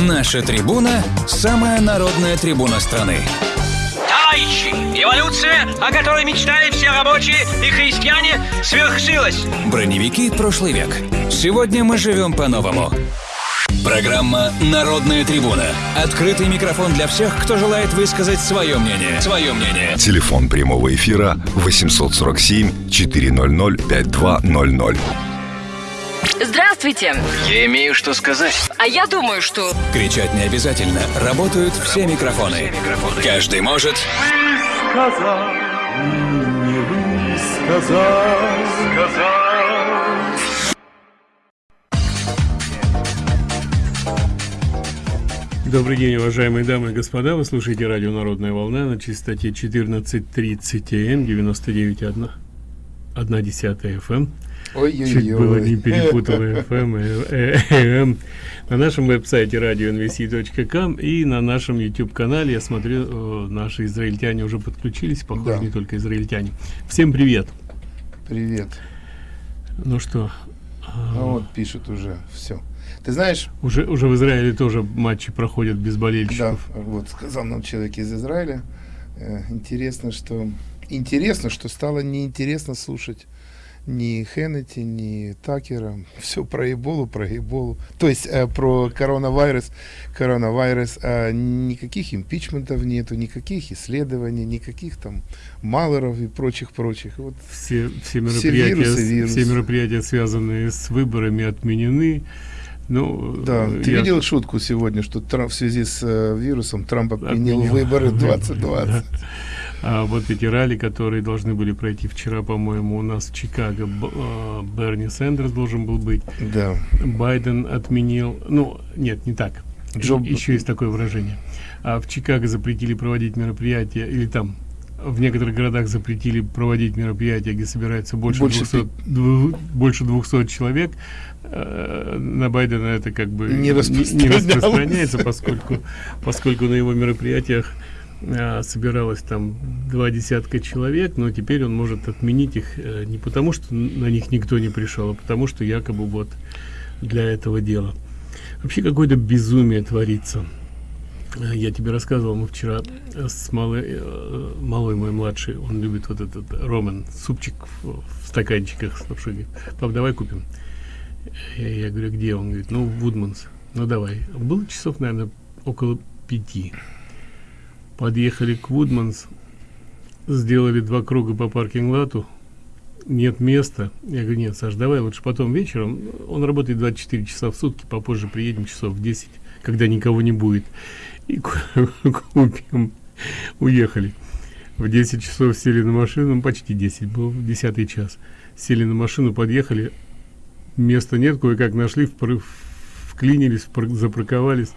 Наша трибуна – самая народная трибуна страны. Товарищи, эволюция, о которой мечтали все рабочие и христиане, свершилась. Броневики прошлый век. Сегодня мы живем по-новому. Программа «Народная трибуна». Открытый микрофон для всех, кто желает высказать свое мнение. Свое мнение. Телефон прямого эфира 847 400 5200. Здравствуйте. Я имею что сказать. А я думаю, что... Кричать не обязательно. Работают все микрофоны. Каждый может... сказал, не сказал, сказал. Добрый день, уважаемые дамы и господа. Вы слушаете радио «Народная волна» на частоте 14.30 м, 99.1 1 десятая FM. Чуть было не перепутал FM и AM. На нашем веб-сайте radionvc.com и на нашем YouTube-канале, я смотрю, э, наши израильтяне уже подключились, похоже, Да. не только израильтяне. Всем привет. Привет. Ну что, А вот пишут уже все. Ты знаешь, уже, уже в Израиле тоже матчи проходят без да, болельщиков. вот сказал нам человек из Израиля. э, интересно, что интересно, что стало неинтересно слушать ни Хеннети, ни Такера. Все про Эболу, про Эболу. То есть э, про коронавирус. Коронавирус. а никаких импичментов нету, никаких исследований, никаких там малоров и прочих-прочих. Вот Все, все, Все мероприятия, вирусы, вирусы. все мероприятия, связанные с выборами, отменены. Ну, Да, э, ты я- видел шутку сегодня, что Трамп в связи с э, вирусом Трамп отменил Отменил. выборы Да. 2020. А вот эти ралли, которые должны были пройти вчера, по-моему, у нас в Чикаго, э, Берни Сандерс должен был быть, Да. Байден отменил, ну, нет, не так, Джо- еще есть такое выражение. А в Чикаго запретили проводить мероприятия, или там в некоторых городах запретили проводить мероприятия, где собирается больше, Больше 200, дву- больше 200 человек. Э, На Байдена это как бы Не не распространяется, поскольку, поскольку на его мероприятиях а, собиралось там два десятка человек, но теперь он может отменить их э, не потому, что на них никто не пришел, а потому, что якобы вот для этого дела. Вообще какое-то безумие творится. Э, Я тебе рассказывал, мы вчера э, с малой, э, малой мой младший, он любит вот этот Роман, супчик в, стаканчиках с лапшой. Говорит, Пап, давай купим. Я, я говорю, где? Он говорит, ну, Вудманс. Ну, давай. Было часов, наверное, около пяти. Подъехали к Вудманс, сделали два круга по паркинг-лату, нет места. Я говорю, нет, Саш, давай лучше потом вечером. Он работает 24 часа в сутки, попозже приедем часов в 10, когда никого не будет. И ку- купим. Уехали. В 10 часов сели на машину, ну, почти 10, был 10 час. Сели на машину, подъехали, места нет, кое-как нашли, вклинились, запарковались,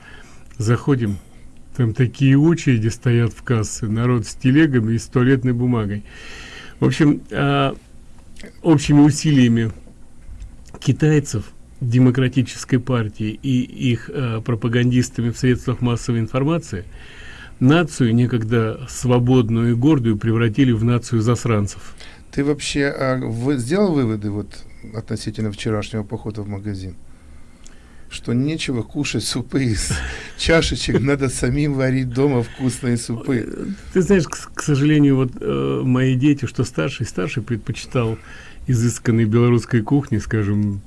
заходим, там такие очереди стоят в кассы, народ с телегами и с туалетной бумагой. В общем, а, общими усилиями китайцев, демократической партии и их а, пропагандистами в средствах массовой информации, нацию, некогда свободную и гордую, превратили в нацию засранцев. Ты вообще а, вы сделал выводы вот относительно вчерашнего похода в магазин? Что нечего кушать супы из чашечек, надо самим варить дома вкусные супы. Ты знаешь, к, к сожалению, вот э, мои дети, что старший, старший предпочитал изысканной белорусской кухни, скажем,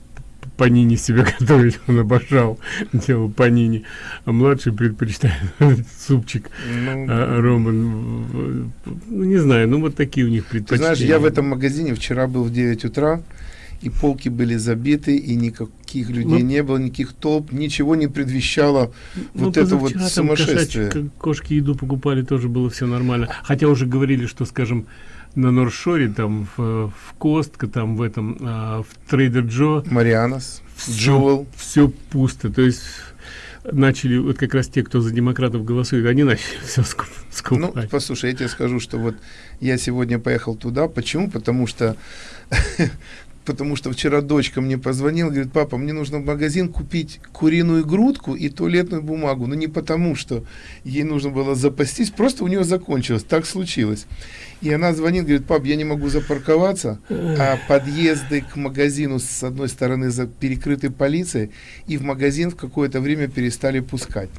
панини себе готовить, он обожал, делал панини, а младший предпочитает супчик Ну, а, Роман, ну не знаю, ну вот такие у них Ты предпочтения. знаешь, я в этом магазине вчера был в 9 утра, и полки были забиты, и никаких людей Ну, не было, никаких толп, ничего не предвещало Ну, вот это вот сумасшествие. кошачьи- кошки еду покупали, тоже было все нормально. Хотя уже говорили, что, скажем, на Норшоре, там, в, в Костко, там, в этом, а, в Трейдер Джо, Марианос, все, Джоэл. все пусто. То есть начали, вот как раз те, кто за демократов голосует, они начали все Ну, скупать. послушай, я тебе скажу, что вот я сегодня поехал туда. Почему? Потому что потому что вчера дочка мне позвонила, говорит, папа, мне нужно в магазин купить куриную грудку и туалетную бумагу. Но не потому, что ей нужно было запастись, просто у нее закончилось, так случилось. И она звонит, говорит, пап, я не могу запарковаться, а подъезды к магазину с одной стороны перекрыты полицией, и в магазин в какое-то время перестали пускать.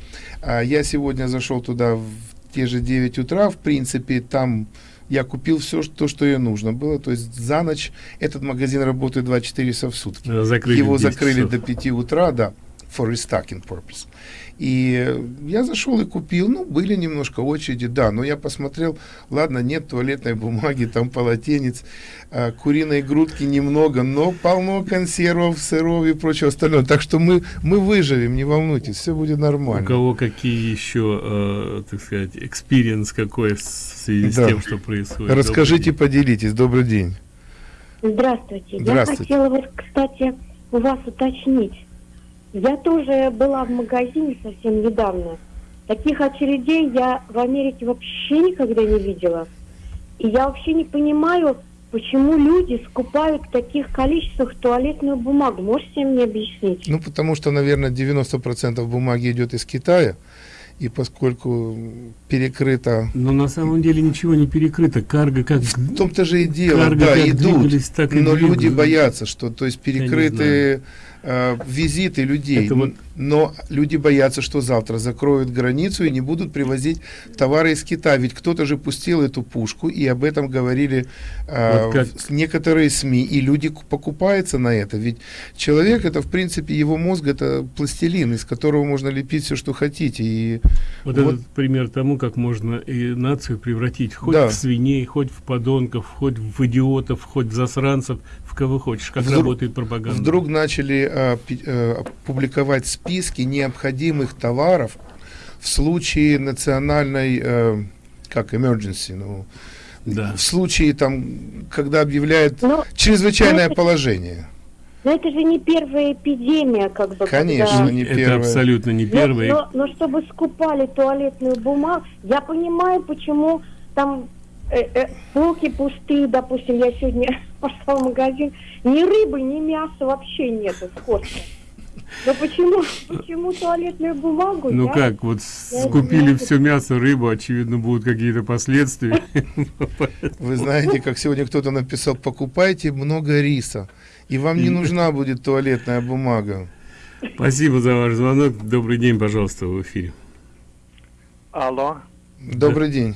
А я сегодня зашел туда в те же 9 утра, в принципе, там я купил все, то, что ей нужно было. То есть за ночь этот магазин работает 24 часа в сутки. Закрыли Его в 10 закрыли часов. до 5 утра, да, for restocking purpose. И я зашел и купил, ну, были немножко очереди, да, но я посмотрел, ладно, нет туалетной бумаги, там полотенец, а, куриной грудки немного, но полно консервов, сыров и прочего остального. Так что мы, мы выживем, не волнуйтесь, все будет У нормально. кого какие еще, э, так сказать, experience какой в связи с Да. тем, что происходит? Расскажите, Добрый поделитесь. Добрый день. Здравствуйте. Здравствуйте. Я хотела вот, кстати, у вас уточнить. Я тоже была в магазине совсем недавно. Таких очередей я в Америке вообще никогда не видела. И я вообще не понимаю, почему люди скупают в таких количествах туалетную бумагу. Можете мне объяснить? Ну, потому что, наверное, 90% бумаги идет из Китая, и поскольку перекрыто... Но на самом деле ничего не перекрыто. Карго как... В том-то же и дело, Карго да, идут, двигались, так и но двигаются. люди боятся, что, то есть, не перекрыты э, визиты людей, Это вот- но люди боятся, что завтра закроют границу и не будут привозить товары из Китая, ведь кто-то же пустил эту пушку, и об этом говорили э, Вот как- некоторые СМИ, и люди покупаются на это, ведь человек, это, в принципе, его мозг, это пластилин, из которого можно лепить все, что хотите, и Вот, Вот. этот пример тому, как можно и нацию превратить хоть Да. в свиней, хоть в подонков, хоть в идиотов, хоть в засранцев, в кого хочешь, как Вдруг- работает пропаганда. Вдруг начали а, пи- э, публиковать списки необходимых товаров в случае национальной, э, как emergency, ну, Да. в случае там, когда объявляют Ну, чрезвычайное это- положение. Но это же не первая эпидемия, как бы. Конечно, когда- не Это первое. абсолютно не Но- первый. Но, но чтобы скупали туалетную бумагу, я понимаю, почему там э, э, полки пустые, допустим, я сегодня пошла в магазин, ни рыбы, ни мяса вообще нету скотча. Но почему, почему туалетную бумагу? Ну я- как, вот я скупили все мясо, рыбу, очевидно, будут какие-то последствия. Вы знаете, как сегодня кто-то написал, покупайте много риса, и вам не нужна будет туалетная бумага. Спасибо за ваш звонок. Добрый день, пожалуйста, в эфире. Алло. Добрый день.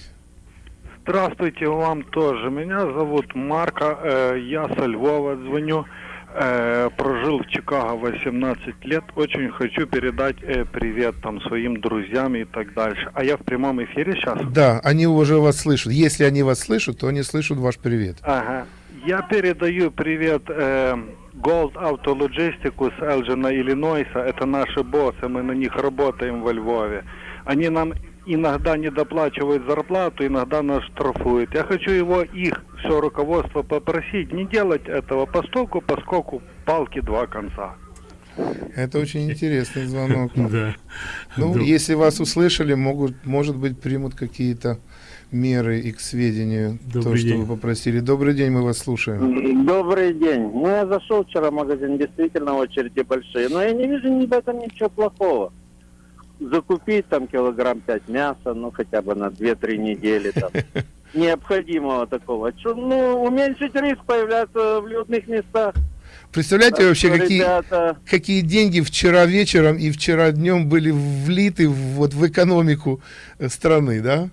Здравствуйте, вам тоже. Меня зовут Марко, э, я со Львова звоню. Э, прожил в Чикаго 18 лет. Очень хочу передать э, привет там своим друзьям и так дальше. А я в прямом эфире сейчас? Да, они уже вас слышат. Если они вас слышат, то они слышат ваш привет. Ага. Я передаю привет э, Gold Auto Logistics Элджина, Иллинойса. Это наши боссы, мы на них работаем во Львове. Они нам иногда не доплачивают зарплату, иногда нас штрафуют. Я хочу его, их, все руководство попросить не делать этого постоку, поскольку палки два конца. Это очень интересный звонок. Да. Ну, Да. если вас услышали, могут, может быть, примут какие-то меры и к сведению то, Добрый что день. вы попросили. Добрый день, мы вас слушаем. Добрый день. Ну, я зашел вчера в магазин, действительно очереди большие, но я не вижу ни в этом ничего плохого. Закупить там килограмм 5 мяса, ну, хотя бы на 2-3 недели там. Необходимого такого. Чё, Ну, уменьшить риск появляться в людных местах. Представляете Так вообще, что, какие, ребята, какие деньги вчера вечером и вчера днем были влиты в- вот в экономику э, страны, да?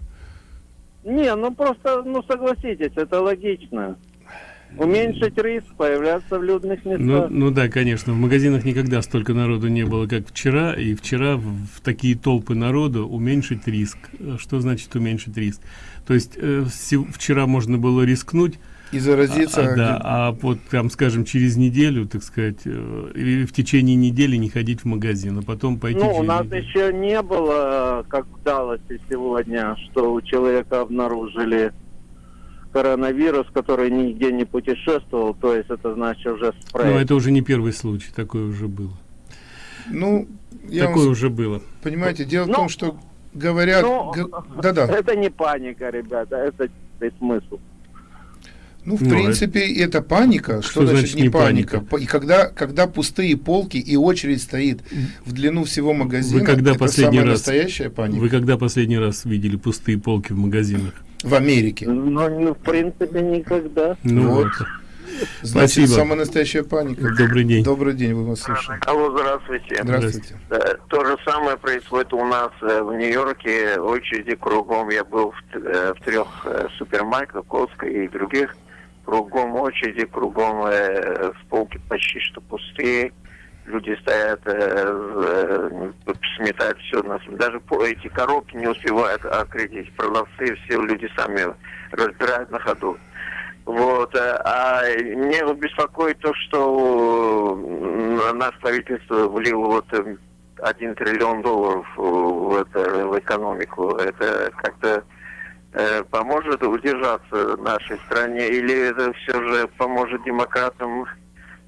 Не, ну просто, ну согласитесь, это логично. Уменьшить риск появляться в людных Ну, местах. ну да, конечно, в магазинах никогда столько народу не было, как вчера, и вчера в, в такие толпы народу уменьшить риск. Э, Что значит уменьшить риск? То есть э, вчера можно было рискнуть, И заразиться. а, да, а вот там, скажем, через неделю, так сказать, э, или в течение недели не ходить в магазин, а потом пойти Ну, у нас неделю. еще не было, как в Далласе сегодня, что у человека обнаружили коронавирус, который нигде не путешествовал, то есть это значит уже спрей. Но это уже не первый случай, такое уже было. Ну, я такое вам, уже было. понимаете, дело в Ну, том, что говорят... ну, г- Да-да. Это не паника, ребята, это чистый смысл. Ну, в Ну, принципе, это паника. Что, Что значит, значит не паника? паника? И когда, когда пустые полки и очередь стоит в длину всего магазина, Вы когда это последний самая раз- настоящая паника Вы когда последний раз видели пустые полки в магазинах? В Америке. Ну, ну, в принципе, никогда. Ну Вот. вот. Значит, Спасибо. самая настоящая паника. Добрый день. Добрый день, вы вас слушаем. Алло, здравствуйте. Здравствуйте. Э, То же самое происходит у нас э, в Нью-Йорке. Очереди кругом. Я был в, э, в трех супермаркетах, Костка и других. Кругом очереди, кругом э, полки почти что пустые. Люди стоят, э, э, сметают все. на с- Даже эти коробки не успевают открыть. Продавцы, все люди сами разбирают на ходу. Вот. э, А меня беспокоит то, что э, наше правительство влило вот э, один триллион долларов э, в, это, в экономику. Это как-то э, поможет удержаться нашей стране или это все же поможет демократам э,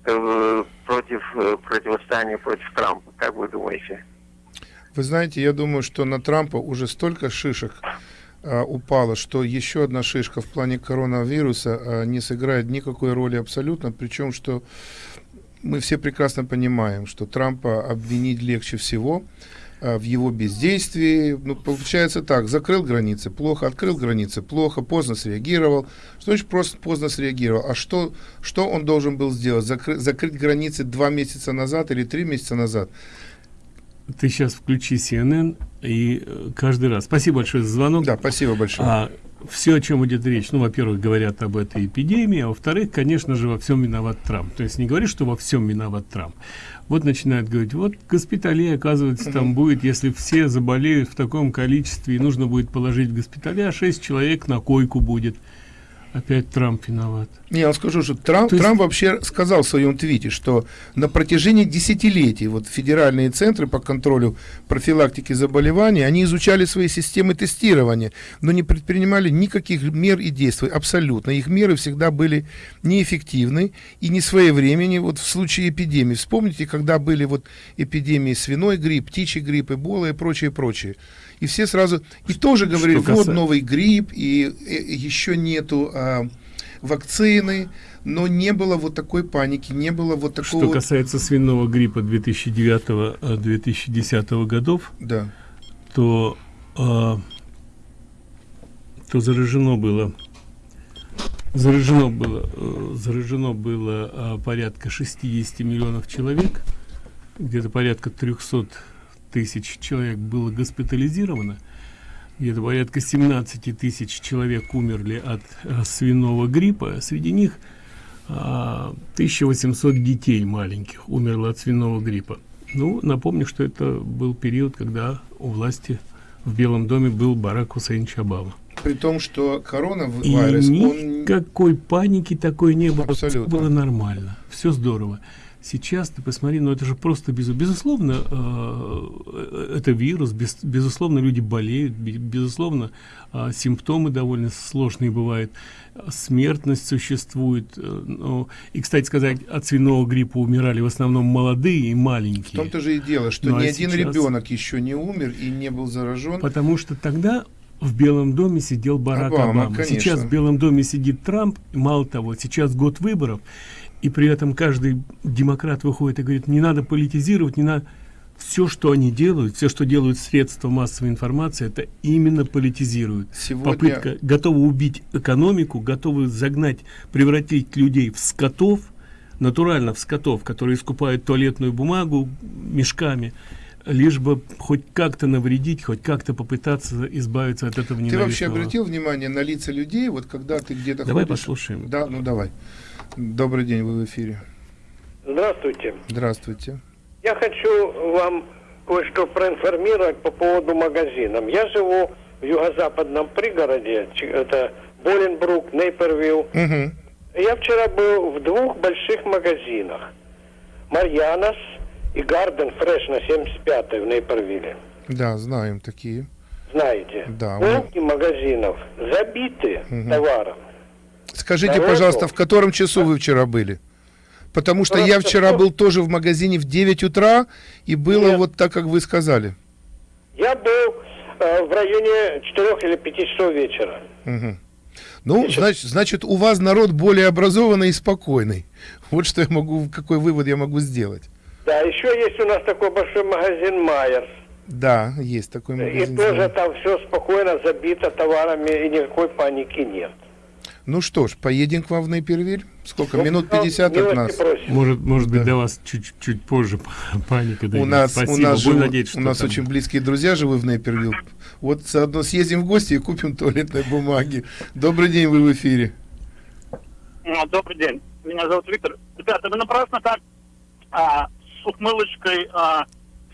против э, противостояния против Трампа? Как вы думаете? Вы знаете, я думаю, что на Трампа уже столько шишек а, упало, что еще одна шишка в плане коронавируса а, не сыграет никакой роли абсолютно. Причем, что мы все прекрасно понимаем, что Трампа обвинить легче всего в его бездействии. Ну, получается так, закрыл границы, плохо, открыл границы, плохо, поздно среагировал. Что значит просто поздно среагировал? А что, что он должен был сделать? Закры- закрыть границы два месяца назад или три месяца назад? Ты сейчас включи CNN и э, каждый раз. Спасибо большое за звонок. Да, спасибо большое. А, все, о чем идет речь, ну, во-первых, говорят об этой эпидемии, а во-вторых, конечно же, во всем виноват Трамп. То есть не говорит, что во всем виноват Трамп. Вот начинают говорить, вот госпиталей, оказывается, там будет, если все заболеют в таком количестве, и нужно будет положить в госпиталя, 6 человек на койку будет. Опять Трамп виноват. Я вам скажу, что Трамп, То есть- Трамп вообще сказал в своем твите, что на протяжении десятилетий вот федеральные центры по контролю профилактики заболеваний, они изучали свои системы тестирования, но не предпринимали никаких мер и действий, абсолютно. Их меры всегда были неэффективны и не своевременны. Вот в случае эпидемии, вспомните, когда были вот эпидемии свиной грипп, птичий грипп, эбола и прочее, прочее. И все сразу, и тоже говорили, что вот новый грипп, и, э, еще нету а, вакцины, но не было вот такой паники, не было вот такого... Что касается свиного гриппа 2009-2010 годов, Да. то, а, то заражено было заражено было э, заражено было а, порядка 60 миллионов человек где-то порядка 300 тысяч человек было госпитализировано. Где-то порядка 17 тысяч человек умерли от э, свиного гриппа. Среди них а, 1800 детей маленьких умерло от свиного гриппа. Ну напомню что это был период когда у власти в белом доме был барак хусейнович обама При том, что и коронавирус, он... никакой паники такой не было. Абсолютно. Было нормально. Все здорово сейчас ты посмотри ну это же просто без, безусловно э, это вирус без, безусловно люди болеют бе- безусловно э, симптомы довольно сложные бывают э, смертность существует э, ну, и кстати сказать от свиного гриппа умирали в основном молодые и В маленькие том-то же и дело, что Ну, а ни один сейчас- ребенок еще не умер и не был заражен. Потому что тогда в Белом доме сидел Барак Обама, Обама. конечно. Сейчас в Белом доме сидит Трамп. Мало того, сейчас год выборов, и при этом каждый демократ выходит и говорит, не надо политизировать, не надо... Все, что они делают, все, что делают средства массовой информации, это именно политизируют. Сегодня- Попытка готова убить экономику, готовы загнать, превратить людей в скотов, натурально в скотов, которые скупают туалетную бумагу мешками, лишь бы хоть как-то навредить, хоть как-то попытаться избавиться от этого Ты вообще ненавистного. обратил внимание на лица людей, вот когда ты где-то Давай ходишь? послушаем. Да, ну давай. Добрый день, вы в эфире. Здравствуйте. Здравствуйте. Я хочу вам кое-что проинформировать по поводу магазинов. Я живу в юго-западном пригороде, это Боленбрук, Нейпервилл. Мгм. Я вчера был в двух больших магазинах. Марьянос и Гарден Фреш на 75-й в Нейпервилле. Да, знаем такие. Знаете, Да, полки магазинов забиты Мгм. товаром. Скажите, Народу. пожалуйста, в котором часу вы вчера были? Потому что я Просто вчера что- был тоже в магазине в 9 утра, и было Нет. вот так, как вы сказали. Я был э, в районе 4 или 5 часов вечера. Мгм. Ну, значит, значит, у вас народ более образованный и спокойный. Вот что я могу, какой вывод я могу сделать. Да, еще есть у нас такой большой магазин Майерс. Да, есть такой магазин. И тоже там все спокойно забито товарами, и никакой паники нет. Ну что ж, поедем к вам в Нейпервиль. Сколько? Ну, Минут 50 от нас. Может, может быть, для вас чуть-чуть позже паника У нас, Спасибо. у нас, живут, надеяться, у нас там... очень близкие друзья живут в Нейпервилл. Вот заодно съездим в гости и купим туалетной бумаги. Добрый день, вы в эфире. Ну, добрый день. Меня зовут Виктор. Ребята, вы напрасно так а, с ухмылочкой а,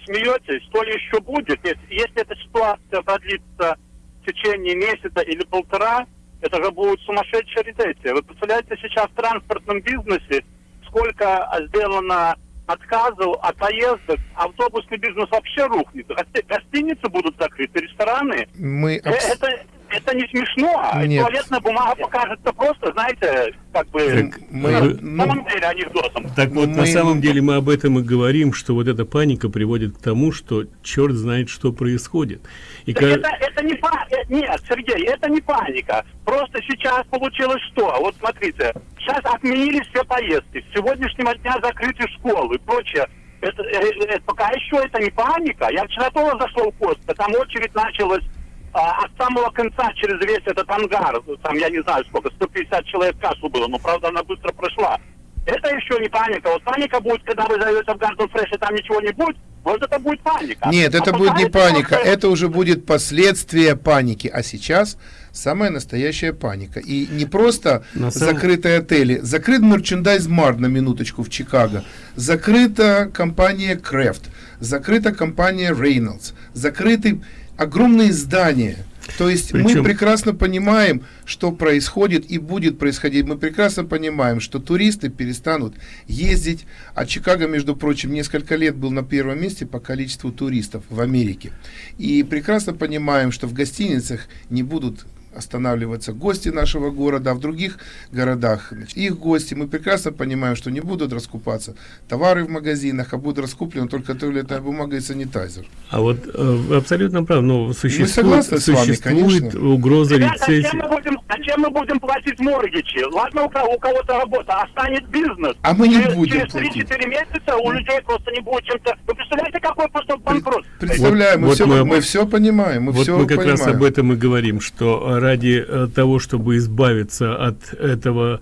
смеетесь. То ли еще будет, если, если эта ситуация продлится в течение месяца или полтора, это же будет сумасшедшая рецессия. Вы представляете, сейчас в транспортном бизнесе сколько сделано отказов от поездок, автобусный бизнес вообще рухнет. Гостиницы будут закрыты, рестораны. Мы э, это, это не смешно. Нет. Туалетная бумага покажется просто, знаете, как бы так мы, на ну, самом деле анекдотом. Так вот, мы, на самом деле мы об этом и говорим, что вот эта паника приводит к тому, что черт знает, что происходит. И как... это, это не паника. Э, нет, Сергей, это не паника. Просто сейчас получилось что? Вот смотрите, сейчас отменили все поездки. С сегодняшнего дня закрыты школы и прочее. Это, это, это, пока еще это не паника. Я вчера тоже зашел в Костка, там очередь началась а, от самого конца через весь этот ангар, там, я не знаю сколько, 150 человек кассу было, но, правда, она быстро прошла. Это еще не паника. Вот паника будет, когда вы зайдете в Гарден Фреш, и там ничего не будет, вот это будет паника. Нет, это а будет не паника, просто... это уже будет последствия паники. А сейчас самая настоящая паника. И не просто на закрытые отели, закрыт мерчендайз Март на минуточку в Чикаго, закрыта компания Крафт, закрыта компания Reynolds, закрыты огромные здания. То есть Причем... мы прекрасно понимаем, что происходит и будет происходить. Мы прекрасно понимаем, что туристы перестанут ездить. А Чикаго, между прочим, несколько лет был на первом месте по количеству туристов в Америке. И прекрасно понимаем, что в гостиницах не будут останавливаться гости нашего города, а в других городах их гости. Мы прекрасно понимаем, что не будут раскупаться товары в магазинах, а будут раскуплены только туалетная бумага и санитайзер. А вот э, абсолютно прав, но существует, существует вами, угроза Ребята, рецессии. А чем, мы будем, а чем мы будем платить моргичи? Ладно, у, кого, у кого-то работа, а станет бизнес. А мы не через, будем Через 3-4 месяца у людей просто не будет чем-то... Вы представляете, какой просто банкрот? Представляем, вот, мы, вот все, мы, мы все понимаем. Мы вот все мы как понимаем. раз об этом и говорим, что ради э, того, чтобы избавиться от этого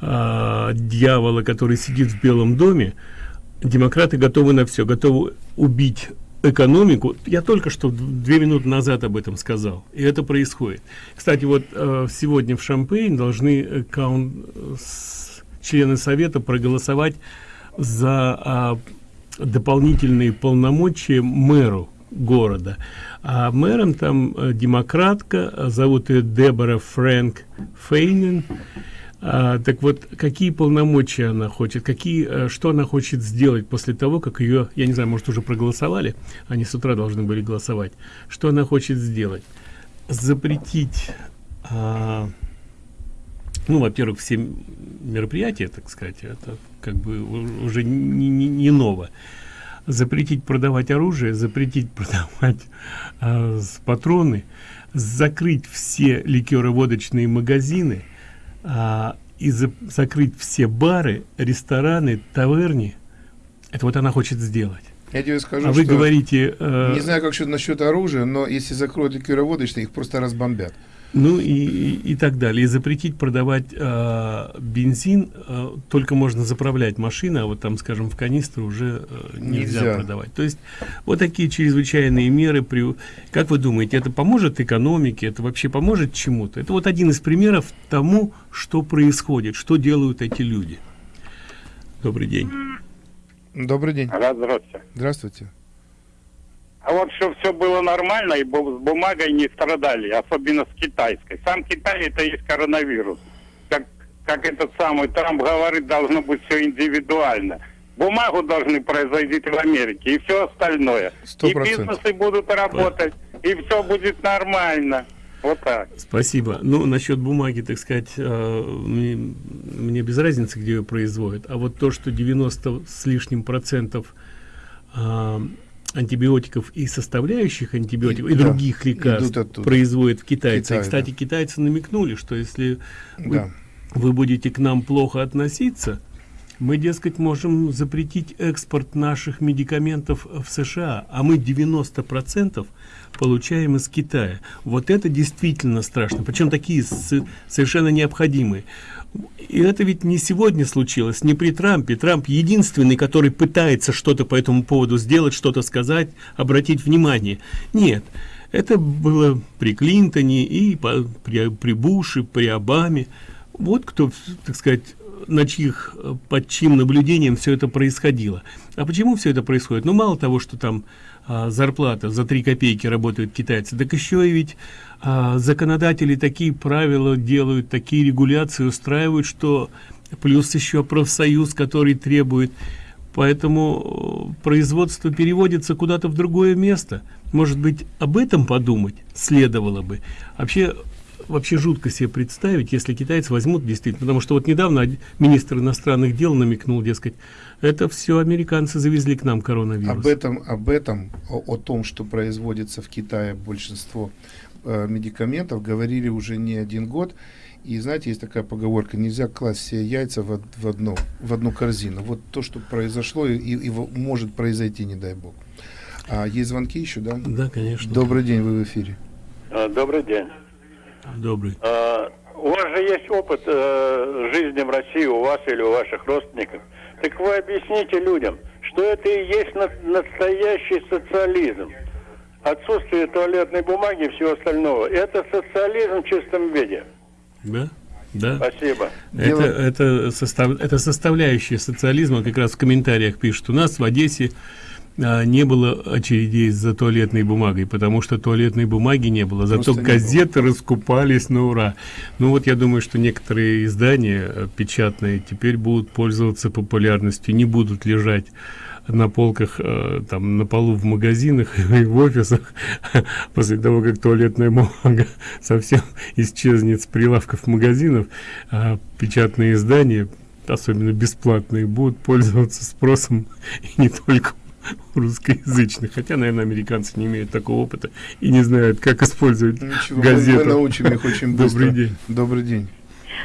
э, дьявола, который сидит в Белом доме, демократы готовы на все, готовы убить экономику. Я только что две минуты назад об этом сказал, и это происходит. Кстати, вот э, сегодня в Шампейн должны э, каун, члены Совета проголосовать за э, дополнительные полномочия мэру города. А мэром там э, демократка, э, зовут ее Дебора Фрэнк Фейнин. А, так вот, какие полномочия она хочет, какие, э, что она хочет сделать после того, как ее, я не знаю, может уже проголосовали, они с утра должны были голосовать, что она хочет сделать? Запретить, а, ну, во-первых, все мероприятия, так сказать, это как бы уже не, не, не ново запретить продавать оружие, запретить продавать э, патроны, закрыть все ликероводочные магазины э, и за закрыть все бары, рестораны, таверни. Это вот она хочет сделать. Я тебе скажу, а вы говорите... Э, не знаю, как насчет оружия, но если закроют ликероводочные, их просто разбомбят ну и, и, и так далее. И запретить продавать э, бензин, э, только можно заправлять машины, а вот там, скажем, в канистры уже э, нельзя, нельзя продавать. То есть вот такие чрезвычайные меры. При... Как вы думаете, это поможет экономике, это вообще поможет чему-то? Это вот один из примеров тому, что происходит, что делают эти люди. Добрый день. Добрый день. Здравствуйте. Здравствуйте. А вот что все было нормально, и с бумагой не страдали, особенно с китайской. Сам Китай это есть коронавирус. Как, как этот самый Трамп говорит, должно быть все индивидуально. Бумагу должны производить в Америке и все остальное. 100%. И бизнесы будут работать, и все будет нормально. Вот так. Спасибо. Ну, насчет бумаги, так сказать, э, мне, мне без разницы, где ее производят. А вот то, что 90 с лишним процентов э, антибиотиков и составляющих антибиотиков и, И- да, других лекарств производят китайцы. Китай, и, кстати, да. китайцы намекнули, что если вы, Да. вы будете к нам плохо относиться, мы, дескать, можем запретить экспорт наших медикаментов в США, а мы 90% получаем из Китая. Вот это действительно страшно. Причем такие совершенно необходимые. И это ведь не сегодня случилось, не при Трампе. Трамп единственный, который пытается что-то по этому поводу сделать, что-то сказать, обратить внимание. Нет, это было при Клинтоне и по- при, при Буше, при Обаме. Вот кто, так сказать, на чьих, э, под чьим наблюдением все это происходило. А почему все это происходит? Ну, мало того, что там а, зарплата за 3 копейки работают китайцы, так еще и ведь а, законодатели такие правила делают, такие регуляции устраивают, что плюс еще профсоюз, который требует. Поэтому э, производство переводится куда-то в другое место. Может быть, об этом подумать следовало бы. Вообще, вообще жутко себе представить, если китайцы возьмут действительно, потому что вот недавно министр иностранных дел намекнул, дескать, это все американцы завезли к нам коронавирус. Об этом, об этом, о, о том, что производится в Китае большинство э, медикаментов, говорили уже не один год. И знаете, есть такая поговорка: нельзя класть все яйца в, в одну в одну корзину. Вот то, что произошло и, и может произойти, не дай бог. А есть звонки еще, да? Да, конечно. Добрый день, вы в эфире. А, Добрый день. Добрый. А, У вас же есть опыт э, жизни в России, у вас или у ваших родственников. Так вы объясните людям, что это и есть на- настоящий социализм. Отсутствие туалетной бумаги и всего остального. Это социализм в чистом виде. Да? Да. Спасибо. Это, это, состав, это составляющая социализма, как раз в комментариях пишут. У нас в Одессе не было очередей за туалетной бумагой, потому что туалетной бумаги не было, зато Просто газеты раскупались на ура. Ну вот я думаю, что некоторые издания э, печатные теперь будут пользоваться популярностью, не будут лежать на полках, э, там, на полу в магазинах и в офисах, после того, как туалетная бумага совсем исчезнет с прилавков магазинов, а печатные издания, особенно бесплатные, будут пользоваться спросом и не только русскоязычных. Хотя, наверное, американцы не имеют такого опыта и не знают, как использовать Ничего, мы- газету. мы научим их очень быстро. Добрый день. Добрый день.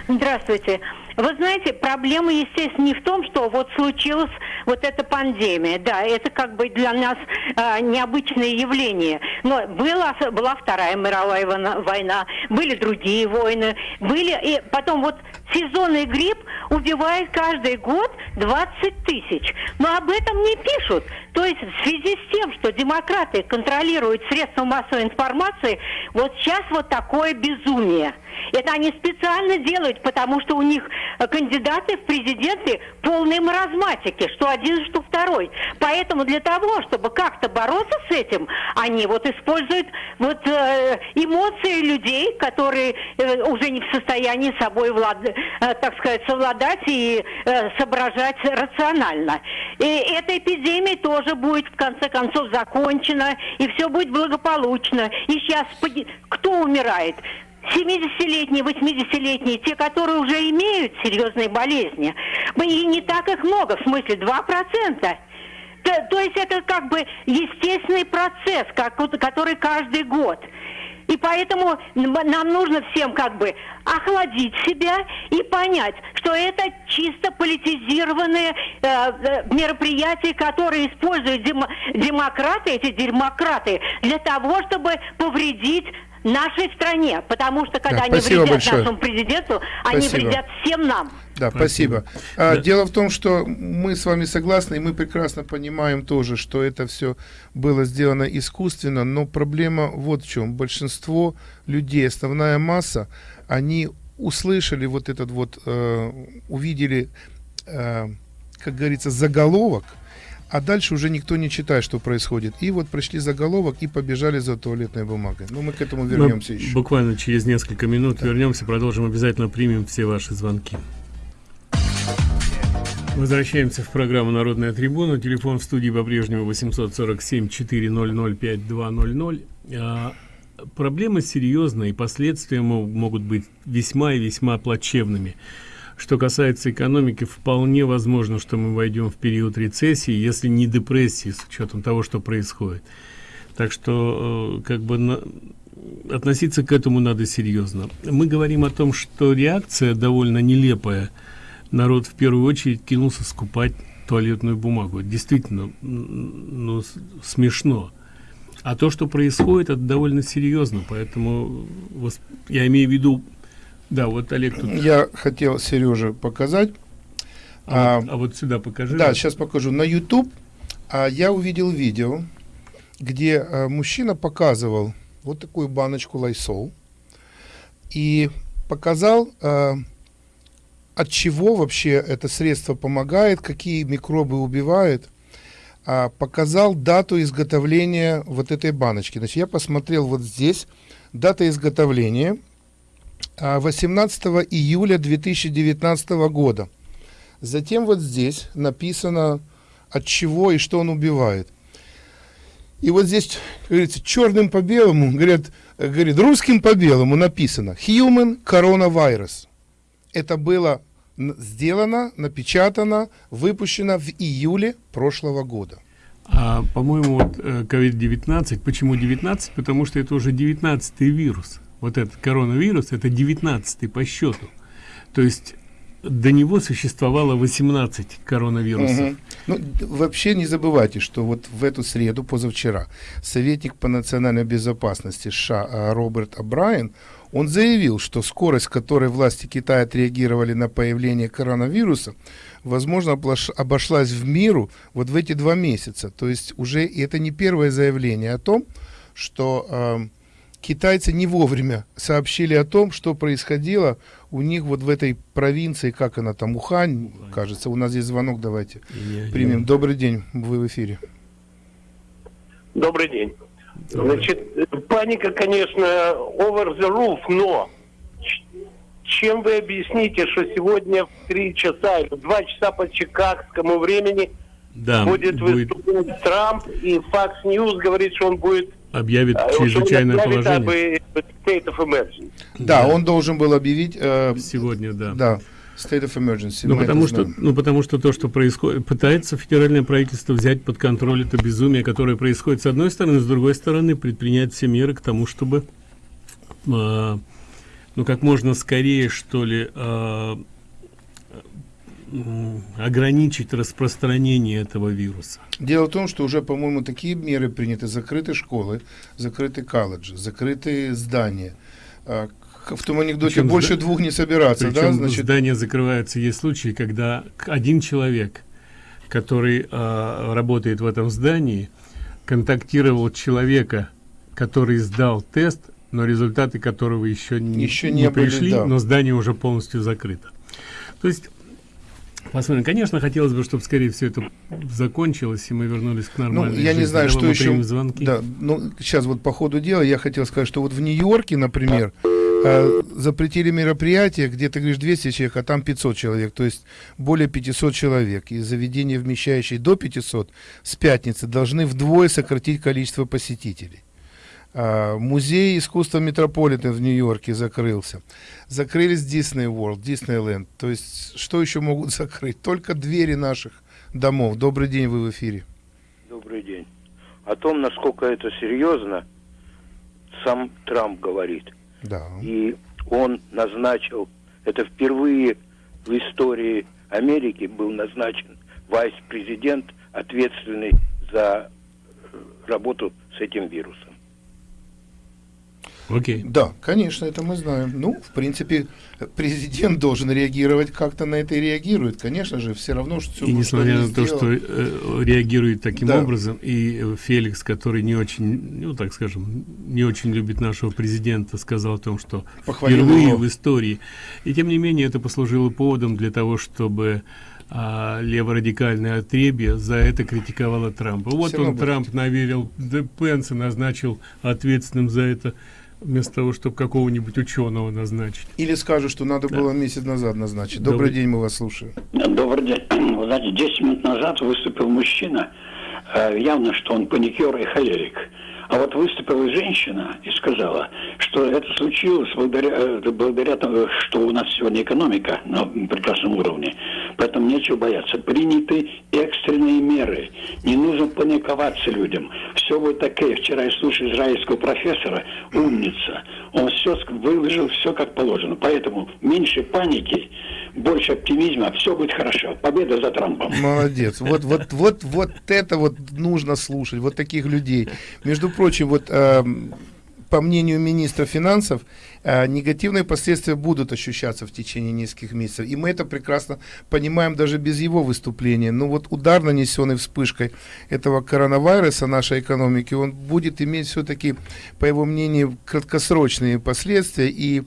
Здравствуйте. Вы знаете, проблема, естественно, не в том, что вот случилась вот эта пандемия. Да, это как бы для нас а, необычное явление. Но была, была Вторая мировая война, война, были другие войны, были... И потом вот сезонный грипп убивает каждый год 20 тысяч. Но об этом не пишут. То есть в связи с тем, что демократы контролируют средства массовой информации, вот сейчас вот такое безумие. Это они специально делают, потому что у них э, кандидаты в президенты полные маразматики, что один, что второй. Поэтому для того, чтобы как-то бороться с этим, они вот используют вот э, эмоции людей, которые э, уже не в состоянии собой влад, э, так сказать, совладать и э, соображать рационально. И эта эпидемия тоже будет в конце концов закончена, и все будет благополучно. И сейчас кто умирает? 70-летние, 80-летние, те, которые уже имеют серьезные болезни. И не так их много, в смысле 2%. То, то есть это как бы естественный процесс, как, который каждый год. И поэтому нам нужно всем как бы охладить себя и понять, что это чисто политизированные э, э, мероприятия, которые используют демо- демократы, эти демократы, для того, чтобы повредить нашей стране. Потому что когда Да, они вредят большое. нашему президенту, они Спасибо. вредят всем нам. Да, спасибо. А, Дело в том, что мы с вами согласны, и мы прекрасно понимаем тоже, что это все было сделано искусственно, но проблема вот в чем. Большинство людей, основная масса, они услышали вот этот вот, э, увидели, э, как говорится, заголовок, а дальше уже никто не читает, что происходит. И вот пришли заголовок и побежали за туалетной бумагой. Ну, мы к этому Мы вернемся еще. Буквально через несколько минут вернемся, продолжим, обязательно примем все ваши звонки. Возвращаемся в программу «Народная трибуна». Телефон в студии по-прежнему 847-400-5200. А, проблема серьезная, и последствия мо- могут быть весьма и весьма плачевными. Что касается экономики, вполне возможно, что мы войдем в период рецессии, если не депрессии, с учетом того, что происходит. Так что, э, как бы, на, относиться к этому надо серьезно. Мы говорим о том, что реакция довольно нелепая. Народ в первую очередь кинулся скупать туалетную бумагу. Действительно, ну, смешно. А то, что происходит, это довольно серьезно. Поэтому я имею в виду да, вот Олег тут... Я хотел Сереже показать. А, а, вот, а вот сюда покажи. Да, сейчас покажу. На YouTube а, я увидел видео, где а, мужчина показывал вот такую баночку лайсол и показал, а, от чего вообще это средство помогает, какие микробы убивает. А, показал дату изготовления вот этой баночки. Значит, я посмотрел вот здесь дата изготовления 18 а, июля 2019 года. Затем вот здесь написано, от чего и что он убивает. И вот здесь, говорится, черным по белому, говорят, говорит, русским по белому написано Human Coronavirus. Это было сделано, напечатано, выпущено в июле прошлого года. А, по-моему, вот COVID-19, э, почему 19? Потому что это уже 19 вирус вот этот коронавирус, это 19 по счету. То есть до него существовало 18 коронавирусов. Угу. Ну, вообще не забывайте, что вот в эту среду, позавчера, советник по национальной безопасности США Роберт Абрайен, он заявил, что скорость, которой власти Китая отреагировали на появление коронавируса, возможно, обошлась в миру вот в эти два месяца. То есть уже это не первое заявление о том, что э, китайцы не вовремя сообщили о том, что происходило у них вот в этой провинции, как она там, Ухань, Ухань. кажется. У нас здесь звонок, давайте не, примем. Не. Добрый день, вы в эфире. Добрый день. Значит, паника, конечно, over the roof, но чем вы объясните, что сегодня в 3 часа или 2 часа по чикагскому времени да, будет, будет выступать Трамп, и Fox News говорит, что он будет объявит а, чрезвычайное положение. Да, он должен был объявить э, сегодня, да. Да. State of emergency. Ну потому, что, ну, потому что то, что происходит, пытается федеральное правительство взять под контроль это безумие, которое происходит с одной стороны, с другой стороны предпринять все меры к тому, чтобы, э, ну, как можно скорее, что ли, э, ограничить распространение этого вируса? Дело в том, что уже, по-моему, такие меры приняты. Закрыты школы, закрыты колледжи, закрыты здания. А, в том анекдоте причем больше зда... двух не собираться, да? Значит... здания закрываются. Есть случаи, когда один человек, который э, работает в этом здании, контактировал человека, который сдал тест, но результаты которого еще не, еще не, не были, пришли, да. но здание уже полностью закрыто. То есть Посмотрим. Конечно, хотелось бы, чтобы скорее все это закончилось, и мы вернулись к нормальной Ну, я жизни. не знаю, что еще... Звонки. Да, ну, сейчас вот по ходу дела я хотел сказать, что вот в Нью-Йорке, например, э, запретили мероприятие, где ты говоришь 200 человек, а там 500 человек, то есть более 500 человек. И заведения, вмещающие до 500, с пятницы должны вдвое сократить количество посетителей. А, музей искусства Метрополитен в Нью-Йорке закрылся. Закрылись Disney World, Disneyland. То есть, что еще могут закрыть? Только двери наших домов. Добрый день, вы в эфире. Добрый день. О том, насколько это серьезно, сам Трамп говорит. Да. И он назначил, это впервые в истории Америки был назначен вайс-президент, ответственный за работу с этим вирусом. Окей. Да, конечно, это мы знаем. Ну, в принципе, президент должен реагировать как-то на это и реагирует. Конечно же, все равно, что... И несмотря на то, что э, реагирует таким да. образом, и э, Феликс, который не очень, ну, так скажем, не очень любит нашего президента, сказал о том, что Похвалил впервые его. в истории. И тем не менее, это послужило поводом для того, чтобы а леворадикальное отребье за это критиковало Трампа. Вот Все он, Трамп, наверил Пенса, назначил ответственным за это вместо того, чтобы какого-нибудь ученого назначить. Или скажут, что надо да. было месяц назад назначить. Добрый, Добрый день, мы вас слушаем. Добрый день. Вы знаете, 10 минут назад выступил мужчина, э, явно, что он паникер и холерик. А вот выступила женщина и сказала, что это случилось благодаря, э, благодаря тому, что у нас сегодня экономика на прекрасном уровне. Поэтому нечего бояться. Приняты экстренные меры. Не нужно паниковаться людям. Все будет такое. Вчера я слушал израильского профессора, умница. Он все выложил, все как положено. Поэтому меньше паники, больше оптимизма, все будет хорошо. Победа за Трампом. Молодец. Вот, вот, вот, вот это вот нужно слушать, вот таких людей. Между прочим, вот э, по мнению министра финансов, э, негативные последствия будут ощущаться в течение нескольких месяцев. И мы это прекрасно понимаем даже без его выступления. Но вот удар, нанесенный вспышкой этого коронавируса нашей экономики, он будет иметь все-таки, по его мнению, краткосрочные последствия. И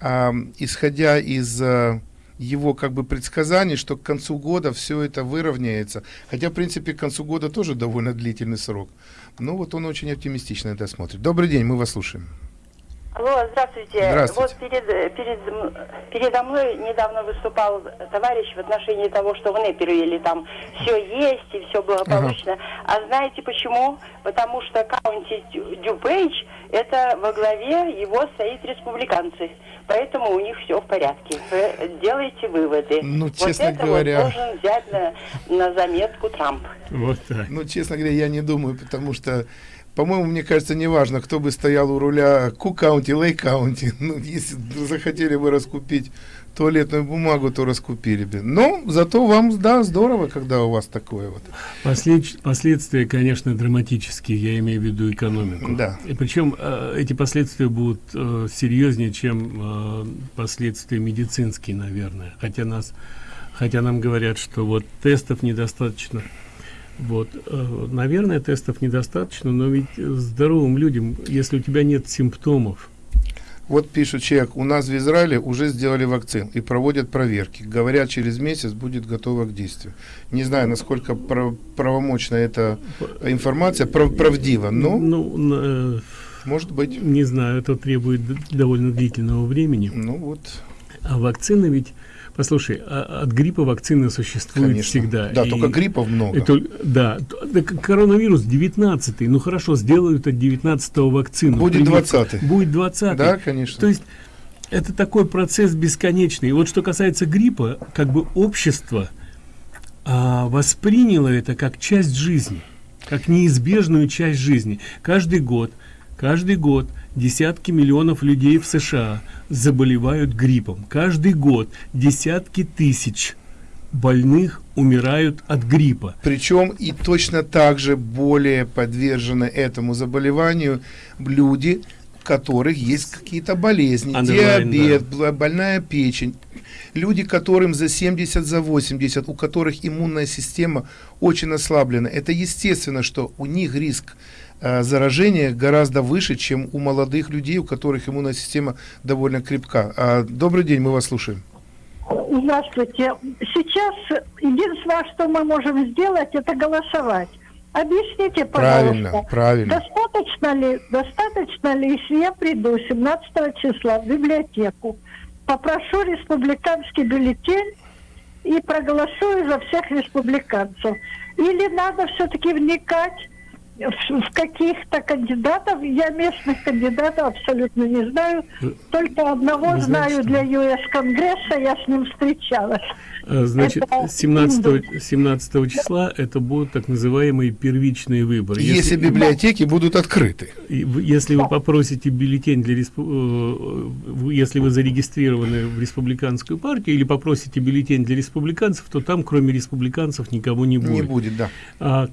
э, исходя из... Э, его как бы предсказаний, что к концу года все это выровняется. Хотя, в принципе, к концу года тоже довольно длительный срок. Но вот он очень оптимистично это смотрит. Добрый день, мы вас слушаем. Алло, здравствуйте. Здравствуйте. Вот перед, перед, передо мной недавно выступал товарищ в отношении того, что в Непервилле там все есть и все благополучно. Ага. А знаете почему? Потому что каунти Дюпейдж, это во главе его стоит республиканцы. Поэтому у них все в порядке. Вы делайте выводы. Ну, честно вот это говоря... вот должен взять на, на заметку Трамп. Вот так. Ну, честно говоря, я не думаю, потому что по-моему, мне кажется, неважно, кто бы стоял у руля Ку-каунти, Лей-каунти. Ну, если захотели бы раскупить туалетную бумагу, то раскупили бы. Но зато вам, да, здорово, когда у вас такое вот. Послед... Последствия, конечно, драматические, я имею в виду экономику. Да. И причем э, эти последствия будут э, серьезнее, чем э, последствия медицинские, наверное. Хотя нас, хотя нам говорят, что вот тестов недостаточно вот, наверное, тестов недостаточно, но ведь здоровым людям, если у тебя нет симптомов. Вот пишет человек, у нас в Израиле уже сделали вакцин и проводят проверки. Говорят, через месяц будет готова к действию. Не знаю, насколько прав правомочна эта информация, прав правдива, но ну, э, может быть. Не знаю, это требует довольно длительного времени. Ну вот. А вакцины ведь Послушай, а от гриппа вакцины существуют Конечно. всегда. Да, и только гриппов много. Это, да, коронавирус 19 ну хорошо, сделают от 19 вакцину. Будет 20 Будет 20 Да, конечно. То есть это такой процесс бесконечный. И вот что касается гриппа, как бы общество а, восприняло это как часть жизни, как неизбежную часть жизни. Каждый год, каждый год десятки миллионов людей в США заболевают гриппом. Каждый год десятки тысяч больных умирают от гриппа. Причем и точно так же более подвержены этому заболеванию люди, у которых есть какие-то болезни, Underline, диабет, да. больная печень. Люди, которым за 70, за 80, у которых иммунная система очень ослаблена. Это естественно, что у них риск заражение гораздо выше, чем у молодых людей, у которых иммунная система довольно крепка. А, добрый день, мы вас слушаем. Здравствуйте. Сейчас единственное, что мы можем сделать, это голосовать. Объясните, пожалуйста. Правильно, правильно. Достаточно ли, достаточно ли, если я приду 17 числа в библиотеку, попрошу республиканский бюллетень и проголосую за всех республиканцев? Или надо все-таки вникать в каких-то кандидатов, я местных кандидатов абсолютно не знаю, только одного Вы знаю знаете, для ЮС Конгресса, я с ним встречалась. А, Значит, Это 17, 17 числа это будут так называемые первичные выборы. Если, библиотеки будут открыты. Если вы попросите бюллетень для респу- э, если вы зарегистрированы в республиканскую партию или попросите бюллетень для республиканцев, то там кроме республиканцев никого не будет. Не будет, да. А,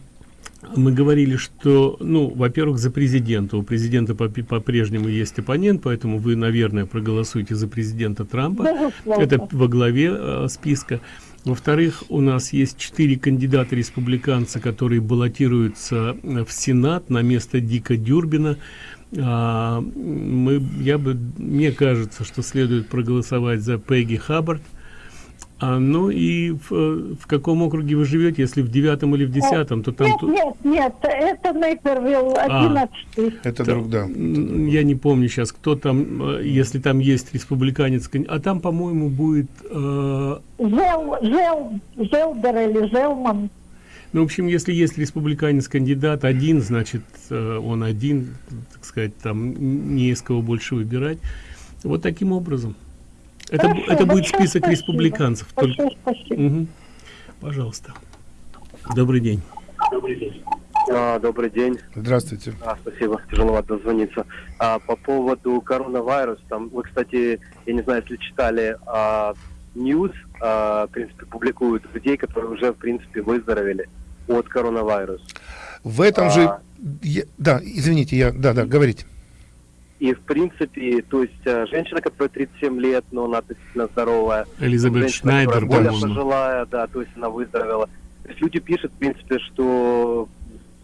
мы говорили, что, ну, во-первых, за президента. У президента по- по-прежнему есть оппонент, поэтому вы, наверное, проголосуете за президента Трампа. Безусловно. Это во главе э, списка. Во-вторых, у нас есть четыре кандидата республиканца, которые баллотируются э, в Сенат на место Дика Дюрбина. А, мы, я бы, мне кажется, что следует проголосовать за Пегги Хаббард. А, ну и в, э, в каком округе вы живете? Если в девятом или в десятом, то там... Нет, ту- нет, нет, это Нейпервилл, 11 Это Да. друг, да. Я не помню сейчас, кто там, э, если там есть республиканец, а там, по-моему, будет... э, Зел, Зел, Зелдер или Зелман. Ну, в общем, если есть республиканец-кандидат один, значит, э, он один, так сказать, там не из кого больше выбирать. Вот таким образом. Это, Хорошо, это будет список спасибо. республиканцев. Большое Только- спасибо. Мгм. Пожалуйста. Добрый день. Добрый день. А, добрый день. Здравствуйте. А, спасибо, тяжеловато дозвониться. А, по поводу коронавируса, там, вы, кстати, я не знаю, если читали, а, News, а, в принципе, публикуют людей, которые уже, в принципе, выздоровели от коронавируса. В этом А. же... я- да, извините, я... Да, да, говорите. И, в принципе, то есть э, женщина, которая 37 лет, но она относительно здоровая. Элизабет женщина, Шнайдер, которая более по-моему. пожилая, да, то есть она выздоровела. То есть люди пишут, в принципе, что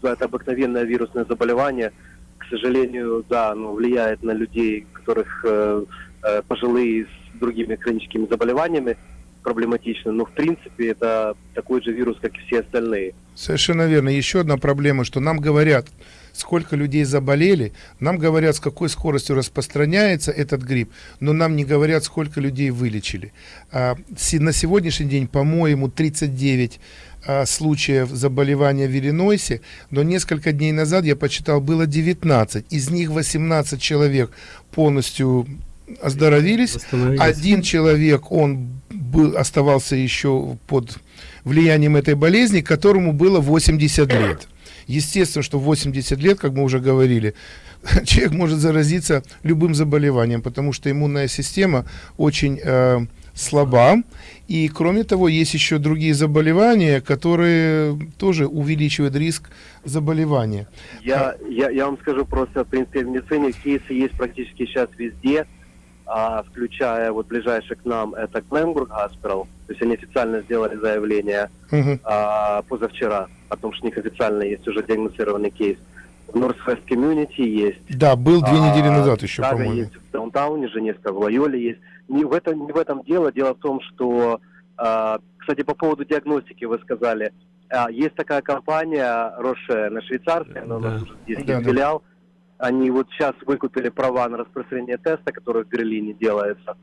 это обыкновенное вирусное заболевание, к сожалению, да, оно влияет на людей, которых э, э, пожилые с другими хроническими заболеваниями проблематично, но в принципе это такой же вирус, как и все остальные. Совершенно верно. Еще одна проблема, что нам говорят, сколько людей заболели, нам говорят, с какой скоростью распространяется этот грипп, но нам не говорят, сколько людей вылечили. А, на сегодняшний день, по-моему, 39 а, случаев заболевания в Иллинойсе, но несколько дней назад я почитал, было 19. Из них 18 человек полностью оздоровились. Один человек, он был, оставался еще под влиянием этой болезни, которому было 80 лет. Естественно, что в 80 лет, как мы уже говорили, человек может заразиться любым заболеванием, потому что иммунная система очень э, слаба. И кроме того, есть еще другие заболевания, которые тоже увеличивают риск заболевания. Я, я, я вам скажу просто, в принципе, в медицине кейсы есть практически сейчас везде, а, включая вот ближайший к нам, это Кленбург Hospital. То есть они официально сделали заявление а, позавчера о том, что у них официально есть уже диагностированный кейс. В Northwest Community есть. Да, был две А, недели назад еще, по-моему. есть в Даунтауне, Женевска, в Лайоле есть. Не в, этом, не в этом дело. Дело в том, что, а, кстати, по поводу диагностики вы сказали. А, есть такая компания Роше на швейцарской, она у нас уже здесь Да, есть да. филиал. Они вот сейчас выкупили права на распространение теста, который в Берлине делается.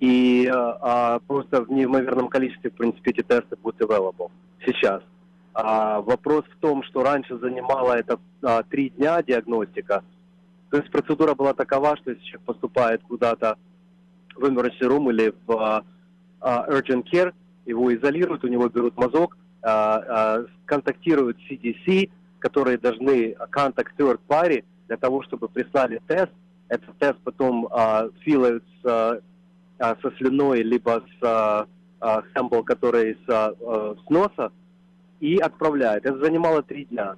И а, а, просто в неимоверном количестве, в принципе, эти тесты будут available сейчас. А, вопрос в том, что раньше занимало это а, три дня диагностика. То есть процедура была такова, что если человек поступает куда-то в emergency room или в а, а, urgent care, его изолируют, у него берут мазок, а, а, контактируют CDC, которые должны контакт third party для того, чтобы прислали тест. Этот тест потом а, филают с, а, а, со слюной, либо с а, а, sample, который с, а, а, с носа, и отправляют. Это занимало три дня.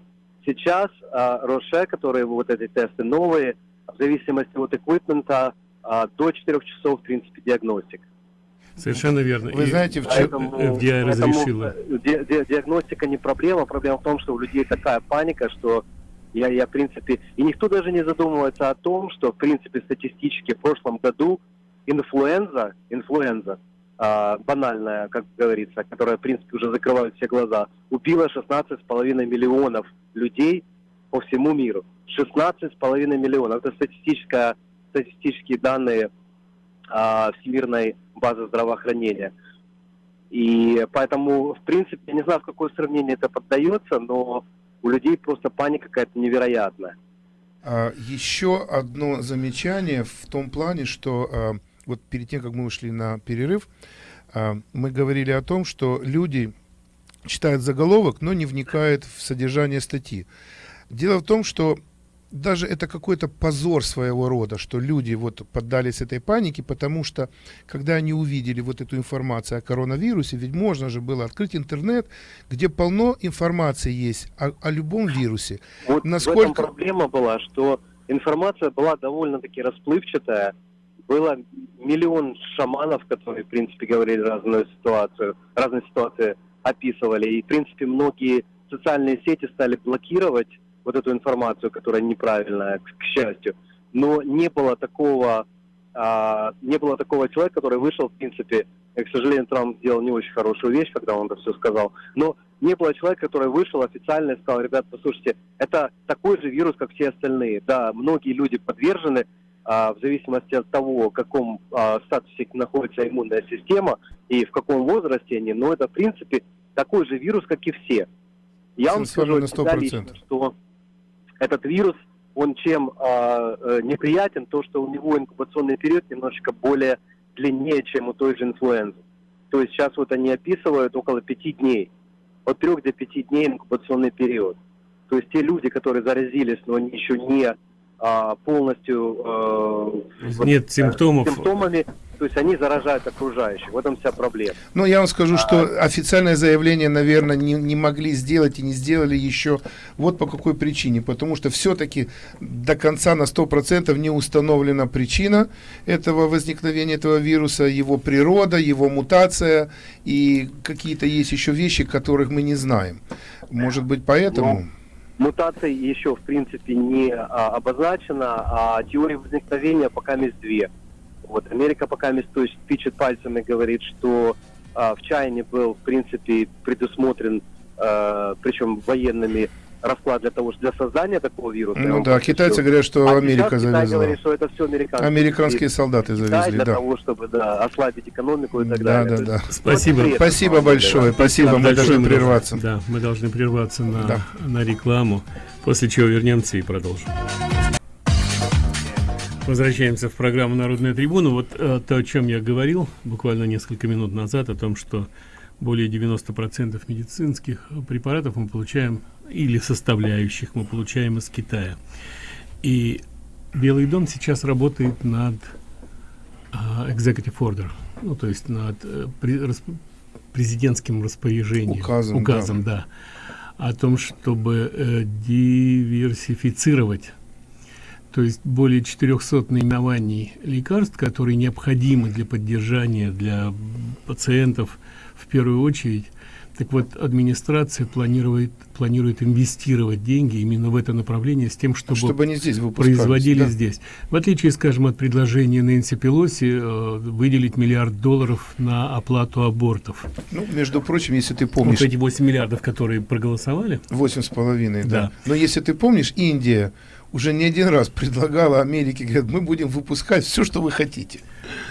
Сейчас а, Роше, которые вот эти тесты новые, в зависимости от эквипмента, а, до 4 часов, в принципе, диагностик. Совершенно верно. Вы И знаете, в Поэтому- FDI поэтому, разрешила. э, ди- ди- диагностика не проблема. Проблема в том, что у людей такая паника, что я, я, в принципе... И никто даже не задумывается о том, что, в принципе, статистически в прошлом году инфлуенза, инфлуенза, а, банальная, как говорится, которая, в принципе, уже закрывает все глаза, убила 16,5 миллионов людей по всему миру. 16,5 миллионов. Это статистическая, статистические данные а, Всемирной базы здравоохранения. И поэтому, в принципе, я не знаю, в какое сравнение это поддается, но у людей просто паника какая-то невероятная. А, Еще одно замечание в том плане, что а, вот перед тем, как мы ушли на перерыв, а, мы говорили о том, что люди читают заголовок, но не вникают в содержание статьи. Дело в том, что даже это какой-то позор своего рода, что люди вот поддались этой панике, потому что когда они увидели вот эту информацию о коронавирусе, ведь можно же было открыть интернет, где полно информации есть о, о любом вирусе. Вот в Насколько этом проблема была, что информация была довольно-таки расплывчатая. Было миллион шаманов, которые, в принципе, говорили разную ситуацию, разные ситуации описывали. И, в принципе, многие социальные сети стали блокировать вот эту информацию, которая неправильная, к, к счастью. Но не было такого, а, не было такого человека, который вышел, в принципе, и, к сожалению, Трамп сделал не очень хорошую вещь, когда он это все сказал, но не было человека, который вышел официально и сказал, ребят, послушайте, это такой же вирус, как все остальные. Да, многие люди подвержены, а, в зависимости от того, в каком а, статусе находится иммунная система и в каком возрасте они, но это, в принципе, такой же вирус, как и все. Я вам скажу на от себя 100%. лично, что этот вирус, он чем а, э, неприятен, то, что у него инкубационный период немножечко более длиннее, чем у той же инфлуензы. То есть сейчас вот они описывают около пяти дней. От трех до пяти дней инкубационный период. То есть те люди, которые заразились, но они еще не а, полностью э, вот, Нет э, симптомов. симптомами, то есть они заражают окружающих. В этом вся проблема. Ну, я вам скажу, что официальное заявление, наверное, не, не могли сделать и не сделали еще. Вот по какой причине. Потому что все-таки до конца на 100% не установлена причина этого возникновения этого вируса, его природа, его мутация и какие-то есть еще вещи, которых мы не знаем. Может быть, поэтому... Мутаций еще, в принципе, не а, обозначена, а теории возникновения пока есть две. Вот Америка пока есть тычет пальцем и говорит, что а, в Чайне был, в принципе, предусмотрен, а, причем военными, расклад для того, что для создания такого вируса. Ну да, китайцы всё- говорят, что А Америка сейчас Китай завезла. говорит, что это все американские. Американские солдаты Китай завезли, для да. того, чтобы да, ослабить экономику и так Да, далее. да, да. есть, Спасибо. вот Спасибо большое, спасибо, мы Большое должны мы прерваться. Да, мы должны прерваться на, Да. на рекламу, после чего вернемся и продолжим. Возвращаемся в программу «Народная трибуна». Вот э, то, о чем я говорил буквально несколько минут назад, о том, что более 90% медицинских препаратов мы получаем, или составляющих мы получаем из Китая. И Белый дом сейчас работает над а, executive order, ну, то есть над э, президентским распоряжением. Указом, указом да. О том, чтобы э, диверсифицировать то есть более 400 наименований лекарств, которые необходимы для поддержания для пациентов в первую очередь. Так вот, администрация планирует, планирует инвестировать деньги именно в это направление с тем, чтобы, Чтобы они здесь производили да. здесь. В отличие, скажем, от предложения Нэнси Пелоси э, выделить миллиард долларов на оплату абортов. Ну, между прочим, если ты Вот помнишь... эти 8 миллиардов, которые проголосовали. Восемь с половиной, да. Да. Но если ты помнишь, Индия уже не один раз предлагала Америке, говорит, мы будем выпускать все, что вы хотите.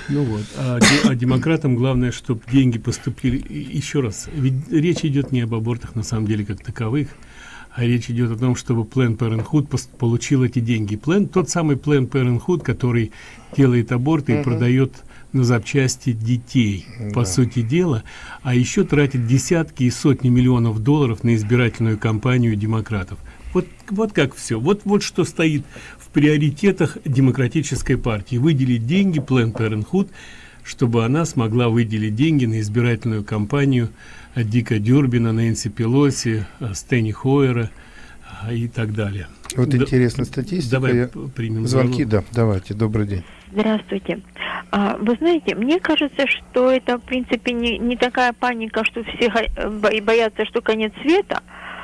Ну вот, а, а демократам главное, чтобы деньги поступили. И еще раз, ведь речь идет не об абортах на самом деле как таковых, а речь идет о том, чтобы Planned Parenthood получил эти деньги. План, тот самый Planned Parenthood, который делает аборты и Мгм. продает на запчасти детей, по Да. сути дела, а еще тратит десятки и сотни миллионов долларов на избирательную кампанию демократов. Вот, вот как все. Вот, вот что стоит в приоритетах демократической партии. Выделить деньги Planned Parenthood, чтобы она смогла выделить деньги на избирательную кампанию Дика Дюрбина, Нэнси Пелоси, э, Стэнни Хойера а, и так далее. Вот Да- интересная статистика. Давай Я- примем Звонки, звонок. да, давайте, добрый день. Здравствуйте. А, вы знаете, мне кажется, что это, в принципе, не, не такая паника, что все боятся, что конец света,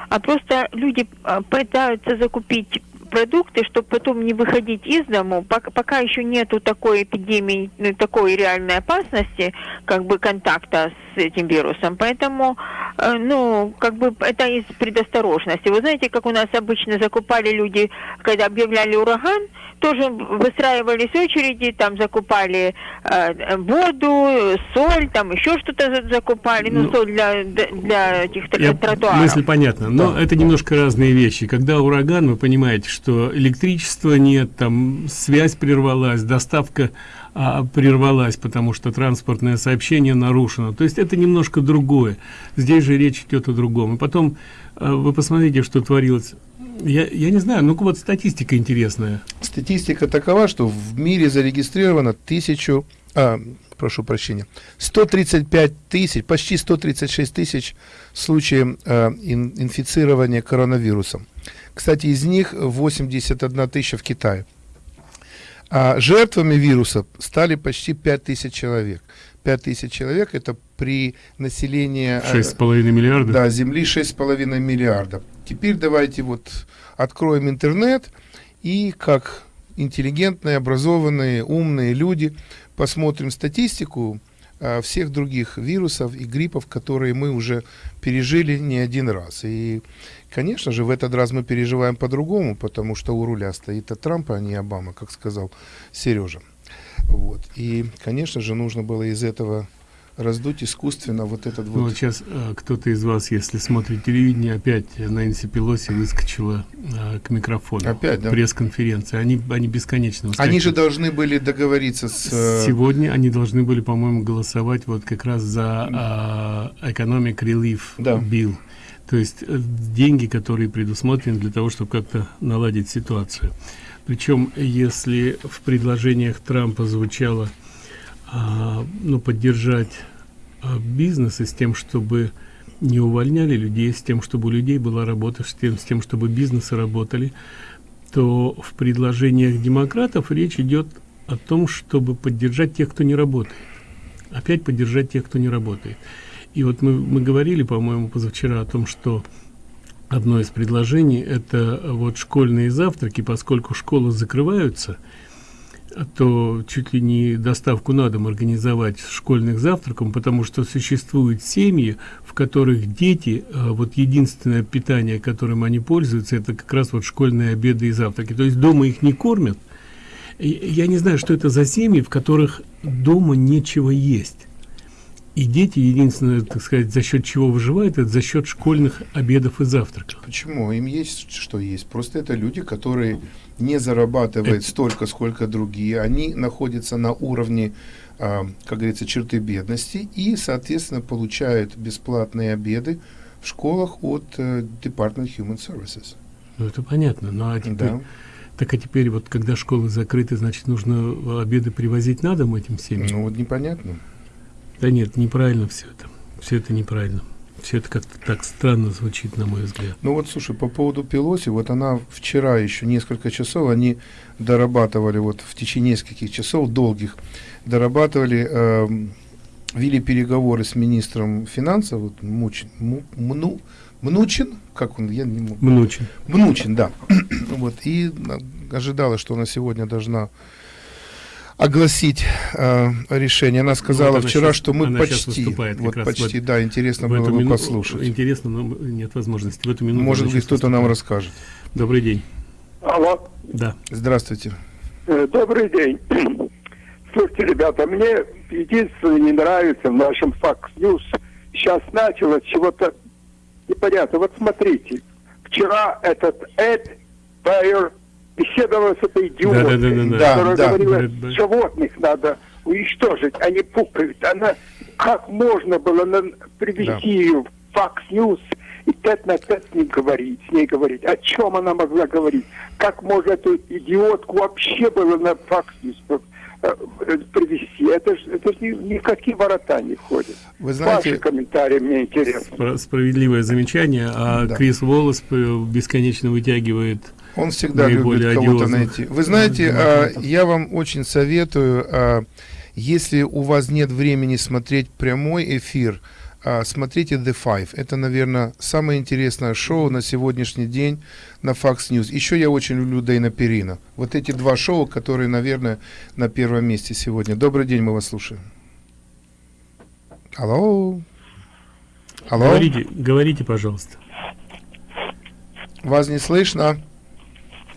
а просто люди а, пытаются закупить продукты, чтобы потом не выходить из дому, пока, пока еще нету такой эпидемии, ну, такой реальной опасности, как бы контакта с этим вирусом. Поэтому, э, ну, как бы это из предосторожности. Вы знаете, как у нас обычно закупали люди, когда объявляли ураган, тоже выстраивались очереди, там закупали э, воду, соль, там еще что-то за- закупали, ну, Ну, соль для, для этих Я- тротуаров. мысль понятна, но это немножко разные вещи. Когда ураган, вы понимаете, что электричества нет, там связь прервалась, доставка а, прервалась, потому что транспортное сообщение нарушено. То есть это немножко другое. Здесь же речь идет о другом. И потом а, вы посмотрите, что творилось. Я, я не знаю, ну-ка вот статистика интересная. Статистика такова, что в мире зарегистрировано тысячу, а, прошу прощения, 135 тысяч, почти 136 тысяч случаев а, ин- инфицирования коронавирусом. Кстати, из них 81 тысяча в Китае. А жертвами вируса стали почти 5 тысяч человек. 5 тысяч человек это при населении... а, 6,5 миллиарда? Да, Земли 6,5 миллиарда. Теперь давайте вот откроем интернет и как интеллигентные, образованные, умные люди посмотрим статистику а, всех других вирусов и гриппов, которые мы уже пережили не один раз. И, конечно же, в этот раз мы переживаем по-другому, потому что у руля стоит от Трампа, а не Обама, как сказал Сережа. Вот. И, конечно же, нужно было из этого раздуть искусственно вот этот Ну, вот... вот сейчас э, кто-то из вас, если смотрит телевидение, опять Нэнси Пелоси выскочила э, к микрофону. Опять, да? Пресс-конференции. Они, они бесконечно Они же должны были договориться с... э, Сегодня они должны были, по-моему, голосовать вот как раз за а, Economic Relief Bill. То есть деньги, которые предусмотрены для того, чтобы как-то наладить ситуацию. Причем, если в предложениях Трампа звучало а, ну, поддержать а, бизнесы с тем, чтобы не увольняли людей, с тем, чтобы у людей была работа, с тем, с тем чтобы бизнесы работали, то в предложениях демократов речь идет о том, чтобы поддержать тех, кто не работает. Опять поддержать тех, кто не работает. И вот мы, мы говорили, по-моему, позавчера о том, что одно из предложений – это вот школьные завтраки, поскольку школы закрываются, то чуть ли не доставку на дом организовать школьных завтраком, потому что существуют семьи, в которых дети, э, вот единственное питание, которым они пользуются, это как раз вот школьные обеды и завтраки. То есть дома их не кормят. Я не знаю, что это за семьи, в которых дома нечего есть. И дети, единственное, так сказать, за счет чего выживают, это за счет школьных обедов и завтраков. Почему? Им есть что есть. Просто это люди, которые не зарабатывают столько, сколько другие. Они находятся на уровне, а, как говорится, черты бедности и, соответственно, получают бесплатные обеды в школах от э, Department Human Services. Ну, это понятно. Ну, а теперь, Да. Так а теперь вот, когда школы закрыты, значит, нужно обеды привозить на дом этим семьям? Ну, вот непонятно. Да нет, неправильно все это. Все это неправильно. Все это как-то так странно звучит, на мой взгляд. Ну вот, слушай, по поводу Пелоси, вот она вчера еще несколько часов, они дорабатывали, вот в течение нескольких часов долгих, дорабатывали, эм, вели переговоры с министром финансов, вот Мучин, Му- Мну, Мнучин, как он, я не могу. Мнучин. Мнучин, да. вот, и э, ожидала, что она сегодня должна огласить э, решение. Она сказала Вот она вчера, щас- что мы почти, вот почти, в- да, интересно в было бы мину- послушать. Интересно, но нет возможности. В эту минуту Может быть, кто-то нам расскажет. Добрый день. Алло. Да. Здравствуйте. Э, Добрый день. Слушайте, ребята, мне единственное не нравится в нашем Fox News. Сейчас началось чего-то непонятно. Вот смотрите. Вчера этот Эд Байер беседовал с этой идиоткой, Да-да-да-да-да. которая Да, да. говорила, Брэд Байер. животных надо уничтожить, они пукают. Она, как можно было на- привести Да. ее в Fox News и тет на тет с ним говорить, с ней говорить. О чем она могла говорить? Как можно эту идиотку вообще было на Fox News э, э, привести? Это же это ж ни, ни в какие ворота не входит. Вы знаете- Ваши комментарии мне интересны. Спро- Справедливое замечание, а Да. Крис Волос э, бесконечно вытягивает Он всегда любит кого-то найти. Вы знаете, а, я вам очень советую, а, если у вас нет времени смотреть прямой эфир, а, смотрите The Five. Это, наверное, самое интересное шоу на сегодняшний день на Fox News. Еще я очень люблю Дэйна Перина. Вот эти два шоу, которые, наверное, на первом месте сегодня. Добрый день, мы вас слушаем. Алло. Алло. Говорите, говорите, пожалуйста. Вас не слышно.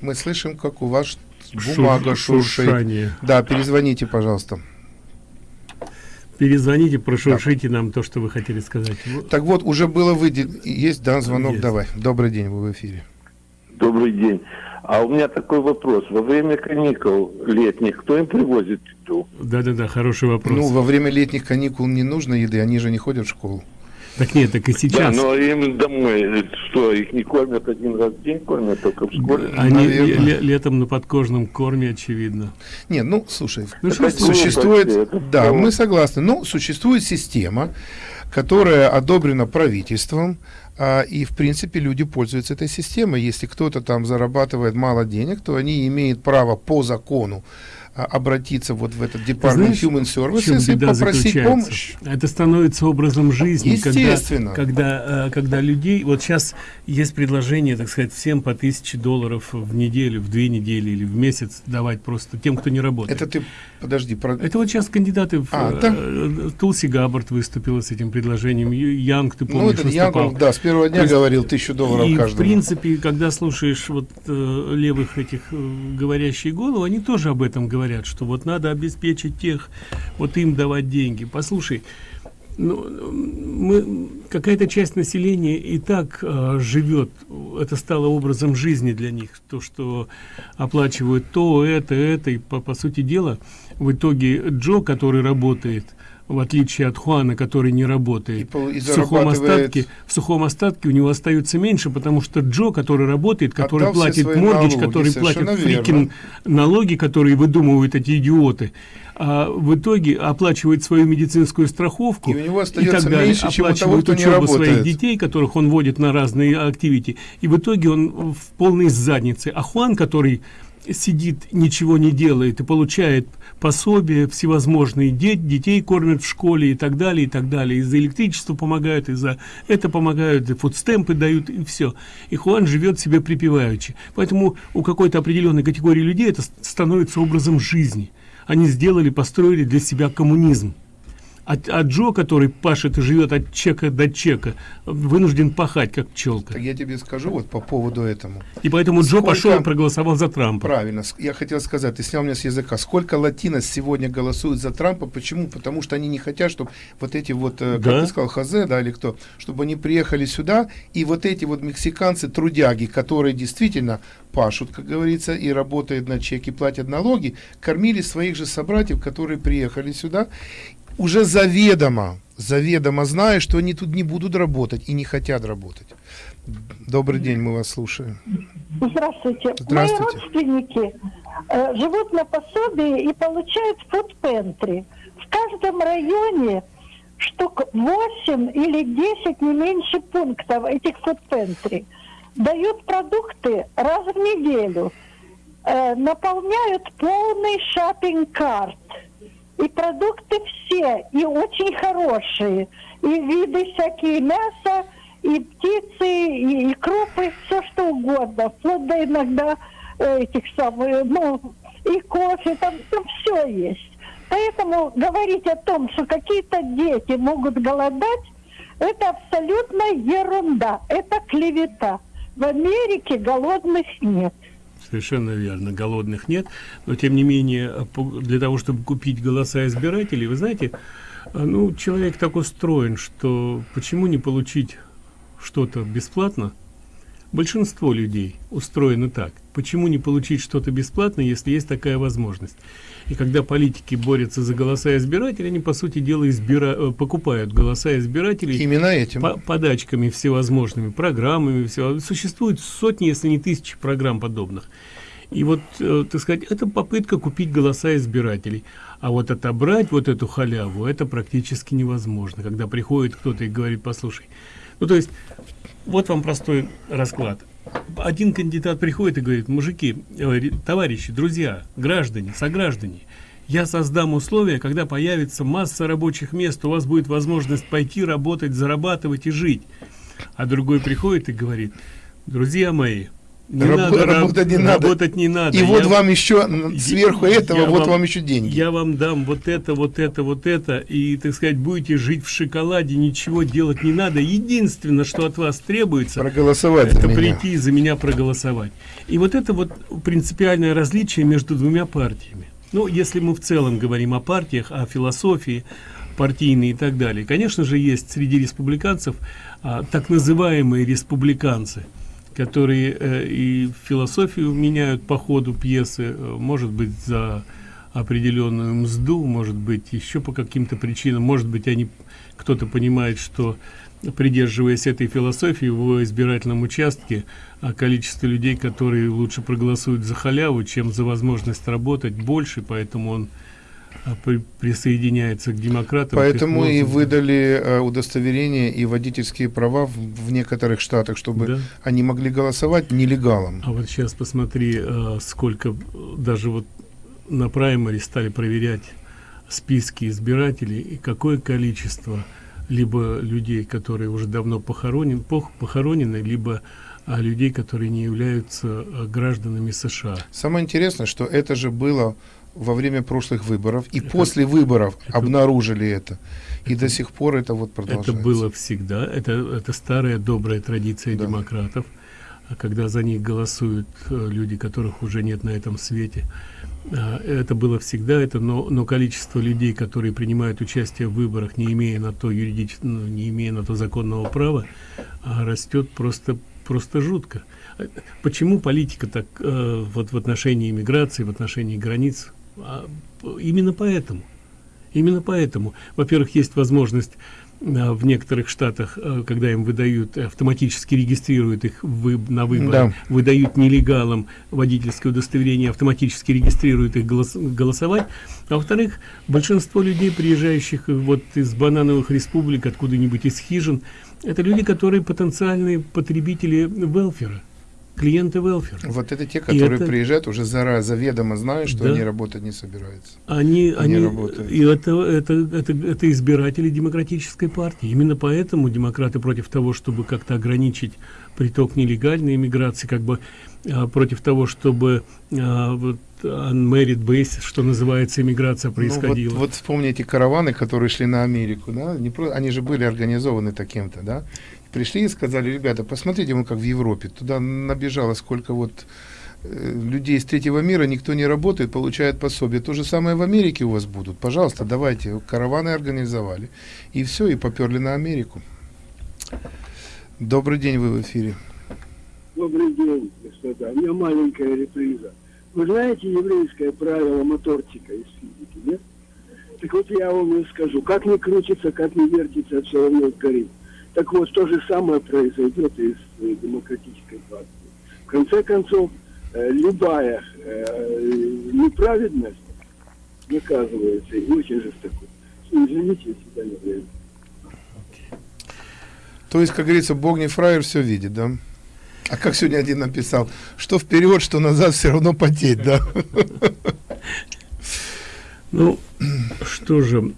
Мы слышим, как у вас бумага Шур- шуршит. шуршание. Да, перезвоните, пожалуйста. Перезвоните, прошуршите нам то, что вы хотели сказать. Так вот, уже было выделено. Есть, да, звонок, Есть. давай. Добрый день, вы в эфире. Добрый день. А у меня такой вопрос. Во время каникул летних кто им привозит еду? Да-да-да, хороший вопрос. Ну, во время летних каникул не нужно еды, они же не ходят в школу. Так нет, так и Да, сейчас. но им домой, что, их не кормят один раз в день, кормят только в школе? Они наверное. ле- ле- летом на подкожном корме, очевидно. Не, ну, слушай, Ну, Это существует, это да, мы согласны, но существует система, которая одобрена правительством, а, и, в принципе, люди пользуются этой системой. Если кто-то там зарабатывает мало денег, то они имеют право по закону обратиться вот в этот знаешь, Human в Services и попросить помощь. Это становится образом жизни. Естественно. Когда, когда, э, когда людей... Вот сейчас есть предложение, так сказать, всем по тысяче долларов в неделю, в две недели или в месяц давать просто тем, кто не работает. Это ты, подожди, про... Это вот сейчас кандидаты в... А, э, да? Тулси Габбард выступила с этим предложением. Янг, ты Ну, помнишь, этот Янг, он, выступал. да, с первого дня есть, говорил тысячу долларов и, в каждому. принципе, когда слушаешь вот э, левых этих э, говорящие головы, они тоже об этом говорят, что вот надо обеспечить тех, вот им давать деньги. Послушай, Ну, мы, какая-то часть населения и так э, живет, это стало образом жизни для них, то, что оплачивают то, это, это, и по, по сути дела, в итоге Джо, который работает, в отличие от Хуана, который не работает, и в, сухом остатке, в сухом остатке у него остается меньше, потому что Джо, который работает, который Отдал платит налоги, который платит фрикин налоги, которые выдумывают эти идиоты, а в итоге оплачивает свою медицинскую страховку И у него остается так далее, меньше, у того, оплачивает кто не учебу своих детей, которых он водит на разные активити, и в итоге он в полной заднице. А Хуан, который сидит, ничего не делает и получает пособия всевозможные, де- детей кормят в школе и так далее, и так далее. И за электричество помогают, и за это помогают, и фудстемпы дают, и все. И Хуан живет себе припеваючи. Поэтому у какой-то определенной категории людей это становится образом жизни. Они сделали, построили для себя коммунизм. А, а Джо, который пашет и живет от чека до чека, вынужден пахать, как пчелка. Так я тебе скажу вот по поводу этому. И поэтому Джо Сколько- пошел и проголосовал за Трампа. Правильно. Я хотел сказать, ты снял меня с языка. Сколько латинос сегодня голосуют за Трампа? Почему? Потому что они не хотят, чтобы вот эти вот, э, как Да. ты сказал, Хозе, да, или кто, чтобы они приехали сюда, и вот эти вот мексиканцы, трудяги, которые действительно пашут, как говорится, и работают на чеки, платят налоги, кормили своих же собратьев, которые приехали сюда, уже заведомо, заведомо зная, что они тут не будут работать и не хотят работать. Добрый день, мы вас слушаем. Здравствуйте. Здравствуйте. Мои родственники э, живут на пособии и получают фудпентри. В каждом районе штук 8 или 10, не меньше пунктов этих фудпентри. Дают продукты раз в неделю. Э, наполняют полный шопинг-карт. И продукты все, и очень хорошие. И виды всякие мяса, и птицы, и, и крупы, все что угодно. Вплоть до иногда э, этих самых, ну, и кофе, там, там все есть. Поэтому говорить о том, что какие-то дети могут голодать, это абсолютно ерунда, это клевета. В Америке голодных нет. Совершенно верно, голодных нет, но тем не менее, для того, чтобы купить голоса избирателей, вы знаете, а, ну, человек так устроен, что почему не получить что-то бесплатно? Большинство людей устроены так. Почему не получить что-то бесплатно, если есть такая возможность? И когда политики борются за голоса избирателей, они, по сути дела, избира... э, покупают голоса избирателей Именно этим. по- подачками всевозможными, программами. Всего. Существует сотни, если не тысячи программ подобных. И вот, э, так сказать, это попытка купить голоса избирателей. А вот отобрать вот эту халяву, это практически невозможно. Когда приходит кто-то и говорит, послушай, ну то есть, вот вам простой расклад. Один кандидат приходит и говорит, мужики, э, товарищи, друзья, граждане, сограждане, я создам условия, когда появится масса рабочих мест, у вас будет возможность пойти работать, зарабатывать и жить. А другой приходит и говорит, друзья мои, не Рабо- надо ра- работать не надо. работать не надо. И вот Я- вам еще сверху этого, я вот вам еще деньги. Я вам дам вот это, вот это, вот это, и, так сказать, будете жить в шоколаде, ничего делать не надо. Единственное, что от вас требуется, Проголосовать за это меня. прийти и за меня проголосовать. И вот это вот принципиальное различие между двумя партиями. Ну, если мы в целом говорим о партиях, о философии партийной и так далее, конечно же, есть среди республиканцев а, так называемые республиканцы, которые э, и философию меняют по ходу пьесы, э, может быть, за определенную мзду, может быть, еще по каким-то причинам, может быть, они кто-то понимает, что придерживаясь этой философии в избирательном участке, а количество людей, которые лучше проголосуют за халяву, чем за возможность работать, больше, поэтому он при- присоединяется к демократам. Поэтому и выдали э, удостоверения и водительские права в, в некоторых штатах, чтобы Да. они могли голосовать нелегалом. А вот сейчас посмотри, э, сколько э, даже вот на праймаре стали проверять списки избирателей и какое количество либо людей, которые уже давно похоронен, пох- похоронены, либо а, людей, которые не являются а, гражданами США. Самое интересное, что это же было во время прошлых выборов, и после выборов обнаружили это. И до сих пор это вот продолжается. Это было всегда, это, это старая добрая традиция демократов. а когда за них голосуют э, люди, которых уже нет на этом свете. А, это было всегда это, но, но количество людей, которые принимают участие в выборах, не имея на то юридического, ну, не имея на то законного права, а, растет просто просто жутко. Почему политика так э, вот в отношении иммиграции, в отношении границ? А, именно поэтому. Именно поэтому. Во-первых, есть возможность а, в некоторых штатах, а, когда им выдают, автоматически регистрируют их вы, на выборы, да. выдают нелегалам водительское удостоверение, автоматически регистрируют их голос, голосовать. А во-вторых, большинство людей, приезжающих вот из банановых республик, откуда-нибудь из хижин, это люди, которые потенциальные потребители велфера клиенты велфер. Вот это те, которые это... приезжают уже заранее, заведомо знают, что да. они работать не собираются. Они, они, они работают. И это, это, это, это избиратели демократической партии. Именно поэтому демократы против того, чтобы как-то ограничить приток нелегальной иммиграции, как бы а, против того, чтобы а, вот unmarried basis, что называется, иммиграция происходила. Ну, вот, вот вспомните караваны, которые шли на Америку, да, не про, они же были организованы таким-то, да, пришли и сказали, ребята, посмотрите, мы как в Европе, туда набежало сколько вот э, людей из третьего мира, никто не работает, получает пособие. То же самое в Америке у вас будут. Пожалуйста, давайте. Караваны организовали. И все, и поперли на Америку. Добрый день, вы в эфире. Добрый день, господа. У меня маленькая реприза. Вы знаете еврейское правило моторчика из физики, нет? Так вот я вам скажу, как не крутится, как не вертится, все равно горит. Так вот, то же самое произойдет и с э, демократической партией. В конце концов, э, любая э, неправедность наказывается и очень жестоко. Извините, если да не время. То есть, как говорится, Бог не фраер все видит, да? А как сегодня один написал, что вперед, что назад, все равно потеть, да? Ну, что же,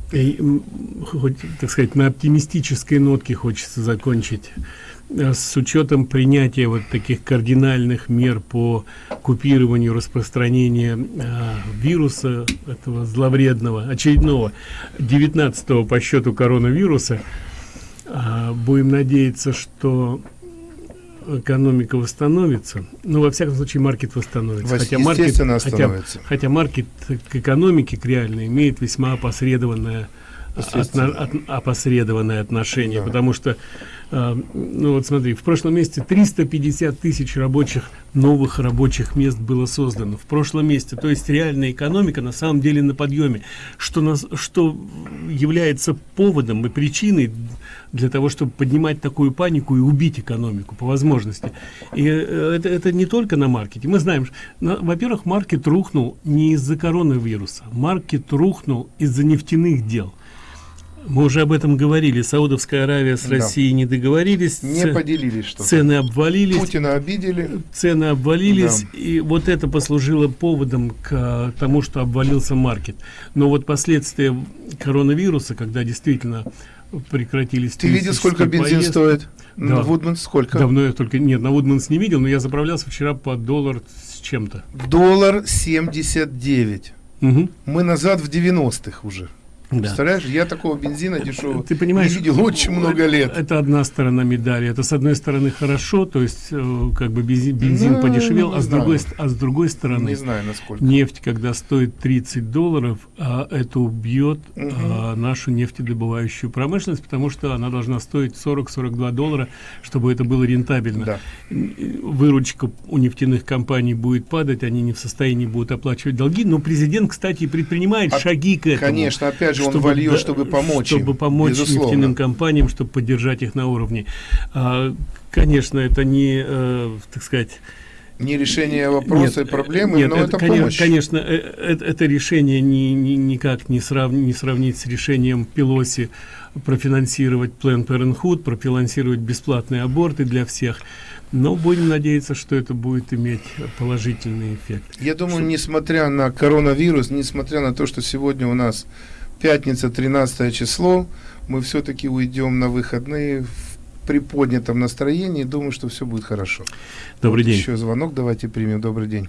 хоть, так сказать, на оптимистической нотке хочется закончить. Э, с учетом принятия вот таких кардинальных мер по купированию распространения э, вируса, этого зловредного, очередного, 19 по счету коронавируса, э, будем надеяться, что экономика восстановится. Ну во всяком случае маркет восстановится. Хотя маркет хотя, хотя маркет к экономике к реальной имеет весьма опосредованное отно, от, опосредованное отношение. Да. потому что э, ну вот смотри в прошлом месяце 350 тысяч рабочих новых рабочих мест было создано. В прошлом месяце. То есть реальная экономика на самом деле на подъеме что нас что является поводом и причиной для того чтобы поднимать такую панику и убить экономику по возможности. И э, это это не только на маркете. Мы знаем во-первых маркет рухнул не из-за коронавируса. Маркет рухнул из-за нефтяных дел мы уже об этом говорили. Саудовская Аравия с Россией да. не договорились. Не поделились что -то. Цены обвалились. Путина обидели. Цены обвалились. Да. И вот это послужило поводом к тому, что обвалился маркет. Но вот последствия коронавируса, когда действительно прекратились... Ты видел, сколько бензин поездки, стоит? Да. На Вудманс сколько? Давно я только... Нет, на Вудманс не видел, но я заправлялся вчера по доллар с чем-то. Доллар 79. Угу. Мы назад в 90-х уже. Да. Представляешь, я такого бензина дешевого Ты понимаешь, не видел очень много лет. Это одна сторона медали. Это с одной стороны хорошо, то есть э, как бы бензин, бензин ну, подешевел, а с, другой, а с другой стороны не знаю, насколько. нефть, когда стоит 30 долларов, а это убьет угу. а, нашу нефтедобывающую промышленность, потому что она должна стоить 40-42 доллара, чтобы это было рентабельно. Да. Выручка у нефтяных компаний будет падать, они не в состоянии будут оплачивать долги, но президент, кстати, предпринимает а, шаги к этому. Конечно, опять же, он чтобы, вольет, чтобы помочь Чтобы им, помочь безусловно. нефтяным компаниям, чтобы поддержать их на уровне. А, конечно, это не, э, так сказать, не решение вопроса нет, и проблемы, нет, но это, это конечно, помощь. Конечно, это, это решение ни, ни, никак не, срав, не сравнить с решением Пелоси профинансировать Planned Parenthood, профинансировать бесплатные аборты для всех. Но будем надеяться, что это будет иметь положительный эффект. Я думаю, что... несмотря на коронавирус, несмотря на то, что сегодня у нас пятница, 13 число, мы все-таки уйдем на выходные в приподнятом настроении. Думаю, что все будет хорошо. Добрый вот день. Еще звонок давайте примем. Добрый день.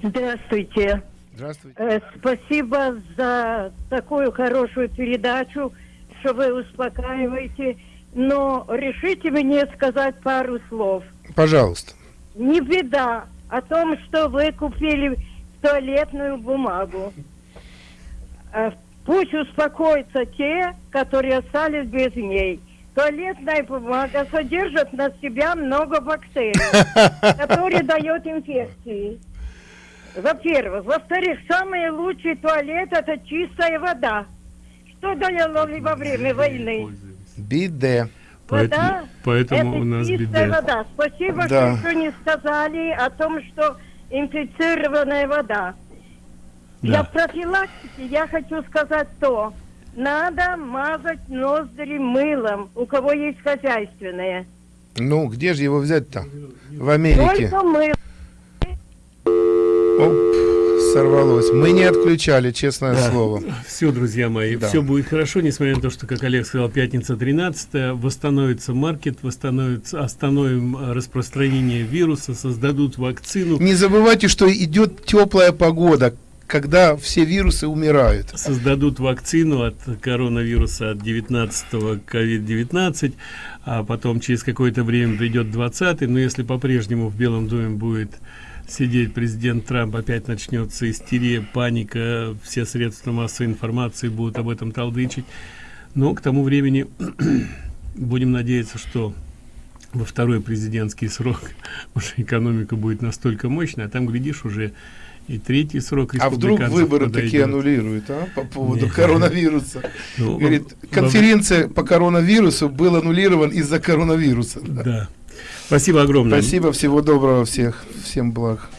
Здравствуйте. Здравствуйте. Э, спасибо за такую хорошую передачу, что вы успокаиваете. Но решите мне сказать пару слов. Пожалуйста. Не беда о том, что вы купили туалетную бумагу. Э, Пусть успокоятся те, которые остались без ней. Туалетная бумага содержит на себя много бактерий, которые дают инфекции. Во-первых. Во-вторых, самый лучший туалет – это чистая вода. Что делали во время войны? Биде. Вода поэтому это у нас чистая беда. вода. Спасибо, Да. что еще не сказали о том, что инфицированная вода. Да. Для профилактики я хочу сказать то. Надо мазать ноздри мылом, у кого есть хозяйственное. Ну, где же его взять-то? В Америке. Только мыло. Оп, сорвалось. Мы не отключали, честное Да. слово. Все, друзья мои, Да. все будет хорошо, несмотря на то, что, как Олег сказал, пятница 13 восстановится маркет, восстановится, остановим распространение вируса, создадут вакцину. Не забывайте, что идет теплая погода, когда все вирусы умирают. создадут вакцину от коронавируса от 19 COVID-19, а потом через какое-то время придет 20 но если по-прежнему в Белом доме будет сидеть президент Трамп, опять начнется истерия, паника, все средства массовой информации будут об этом толдычить. Но к тому времени будем надеяться, что во второй президентский срок уже экономика будет настолько мощная, а там, глядишь, уже и третий срок А вдруг выборы подойдет. такие аннулируют, а, по поводу Нет. коронавируса? Ну, Говорит, конференция по коронавирусу был аннулирован из-за коронавируса. Да. да. Спасибо огромное. Спасибо, всего доброго всех, всем благ.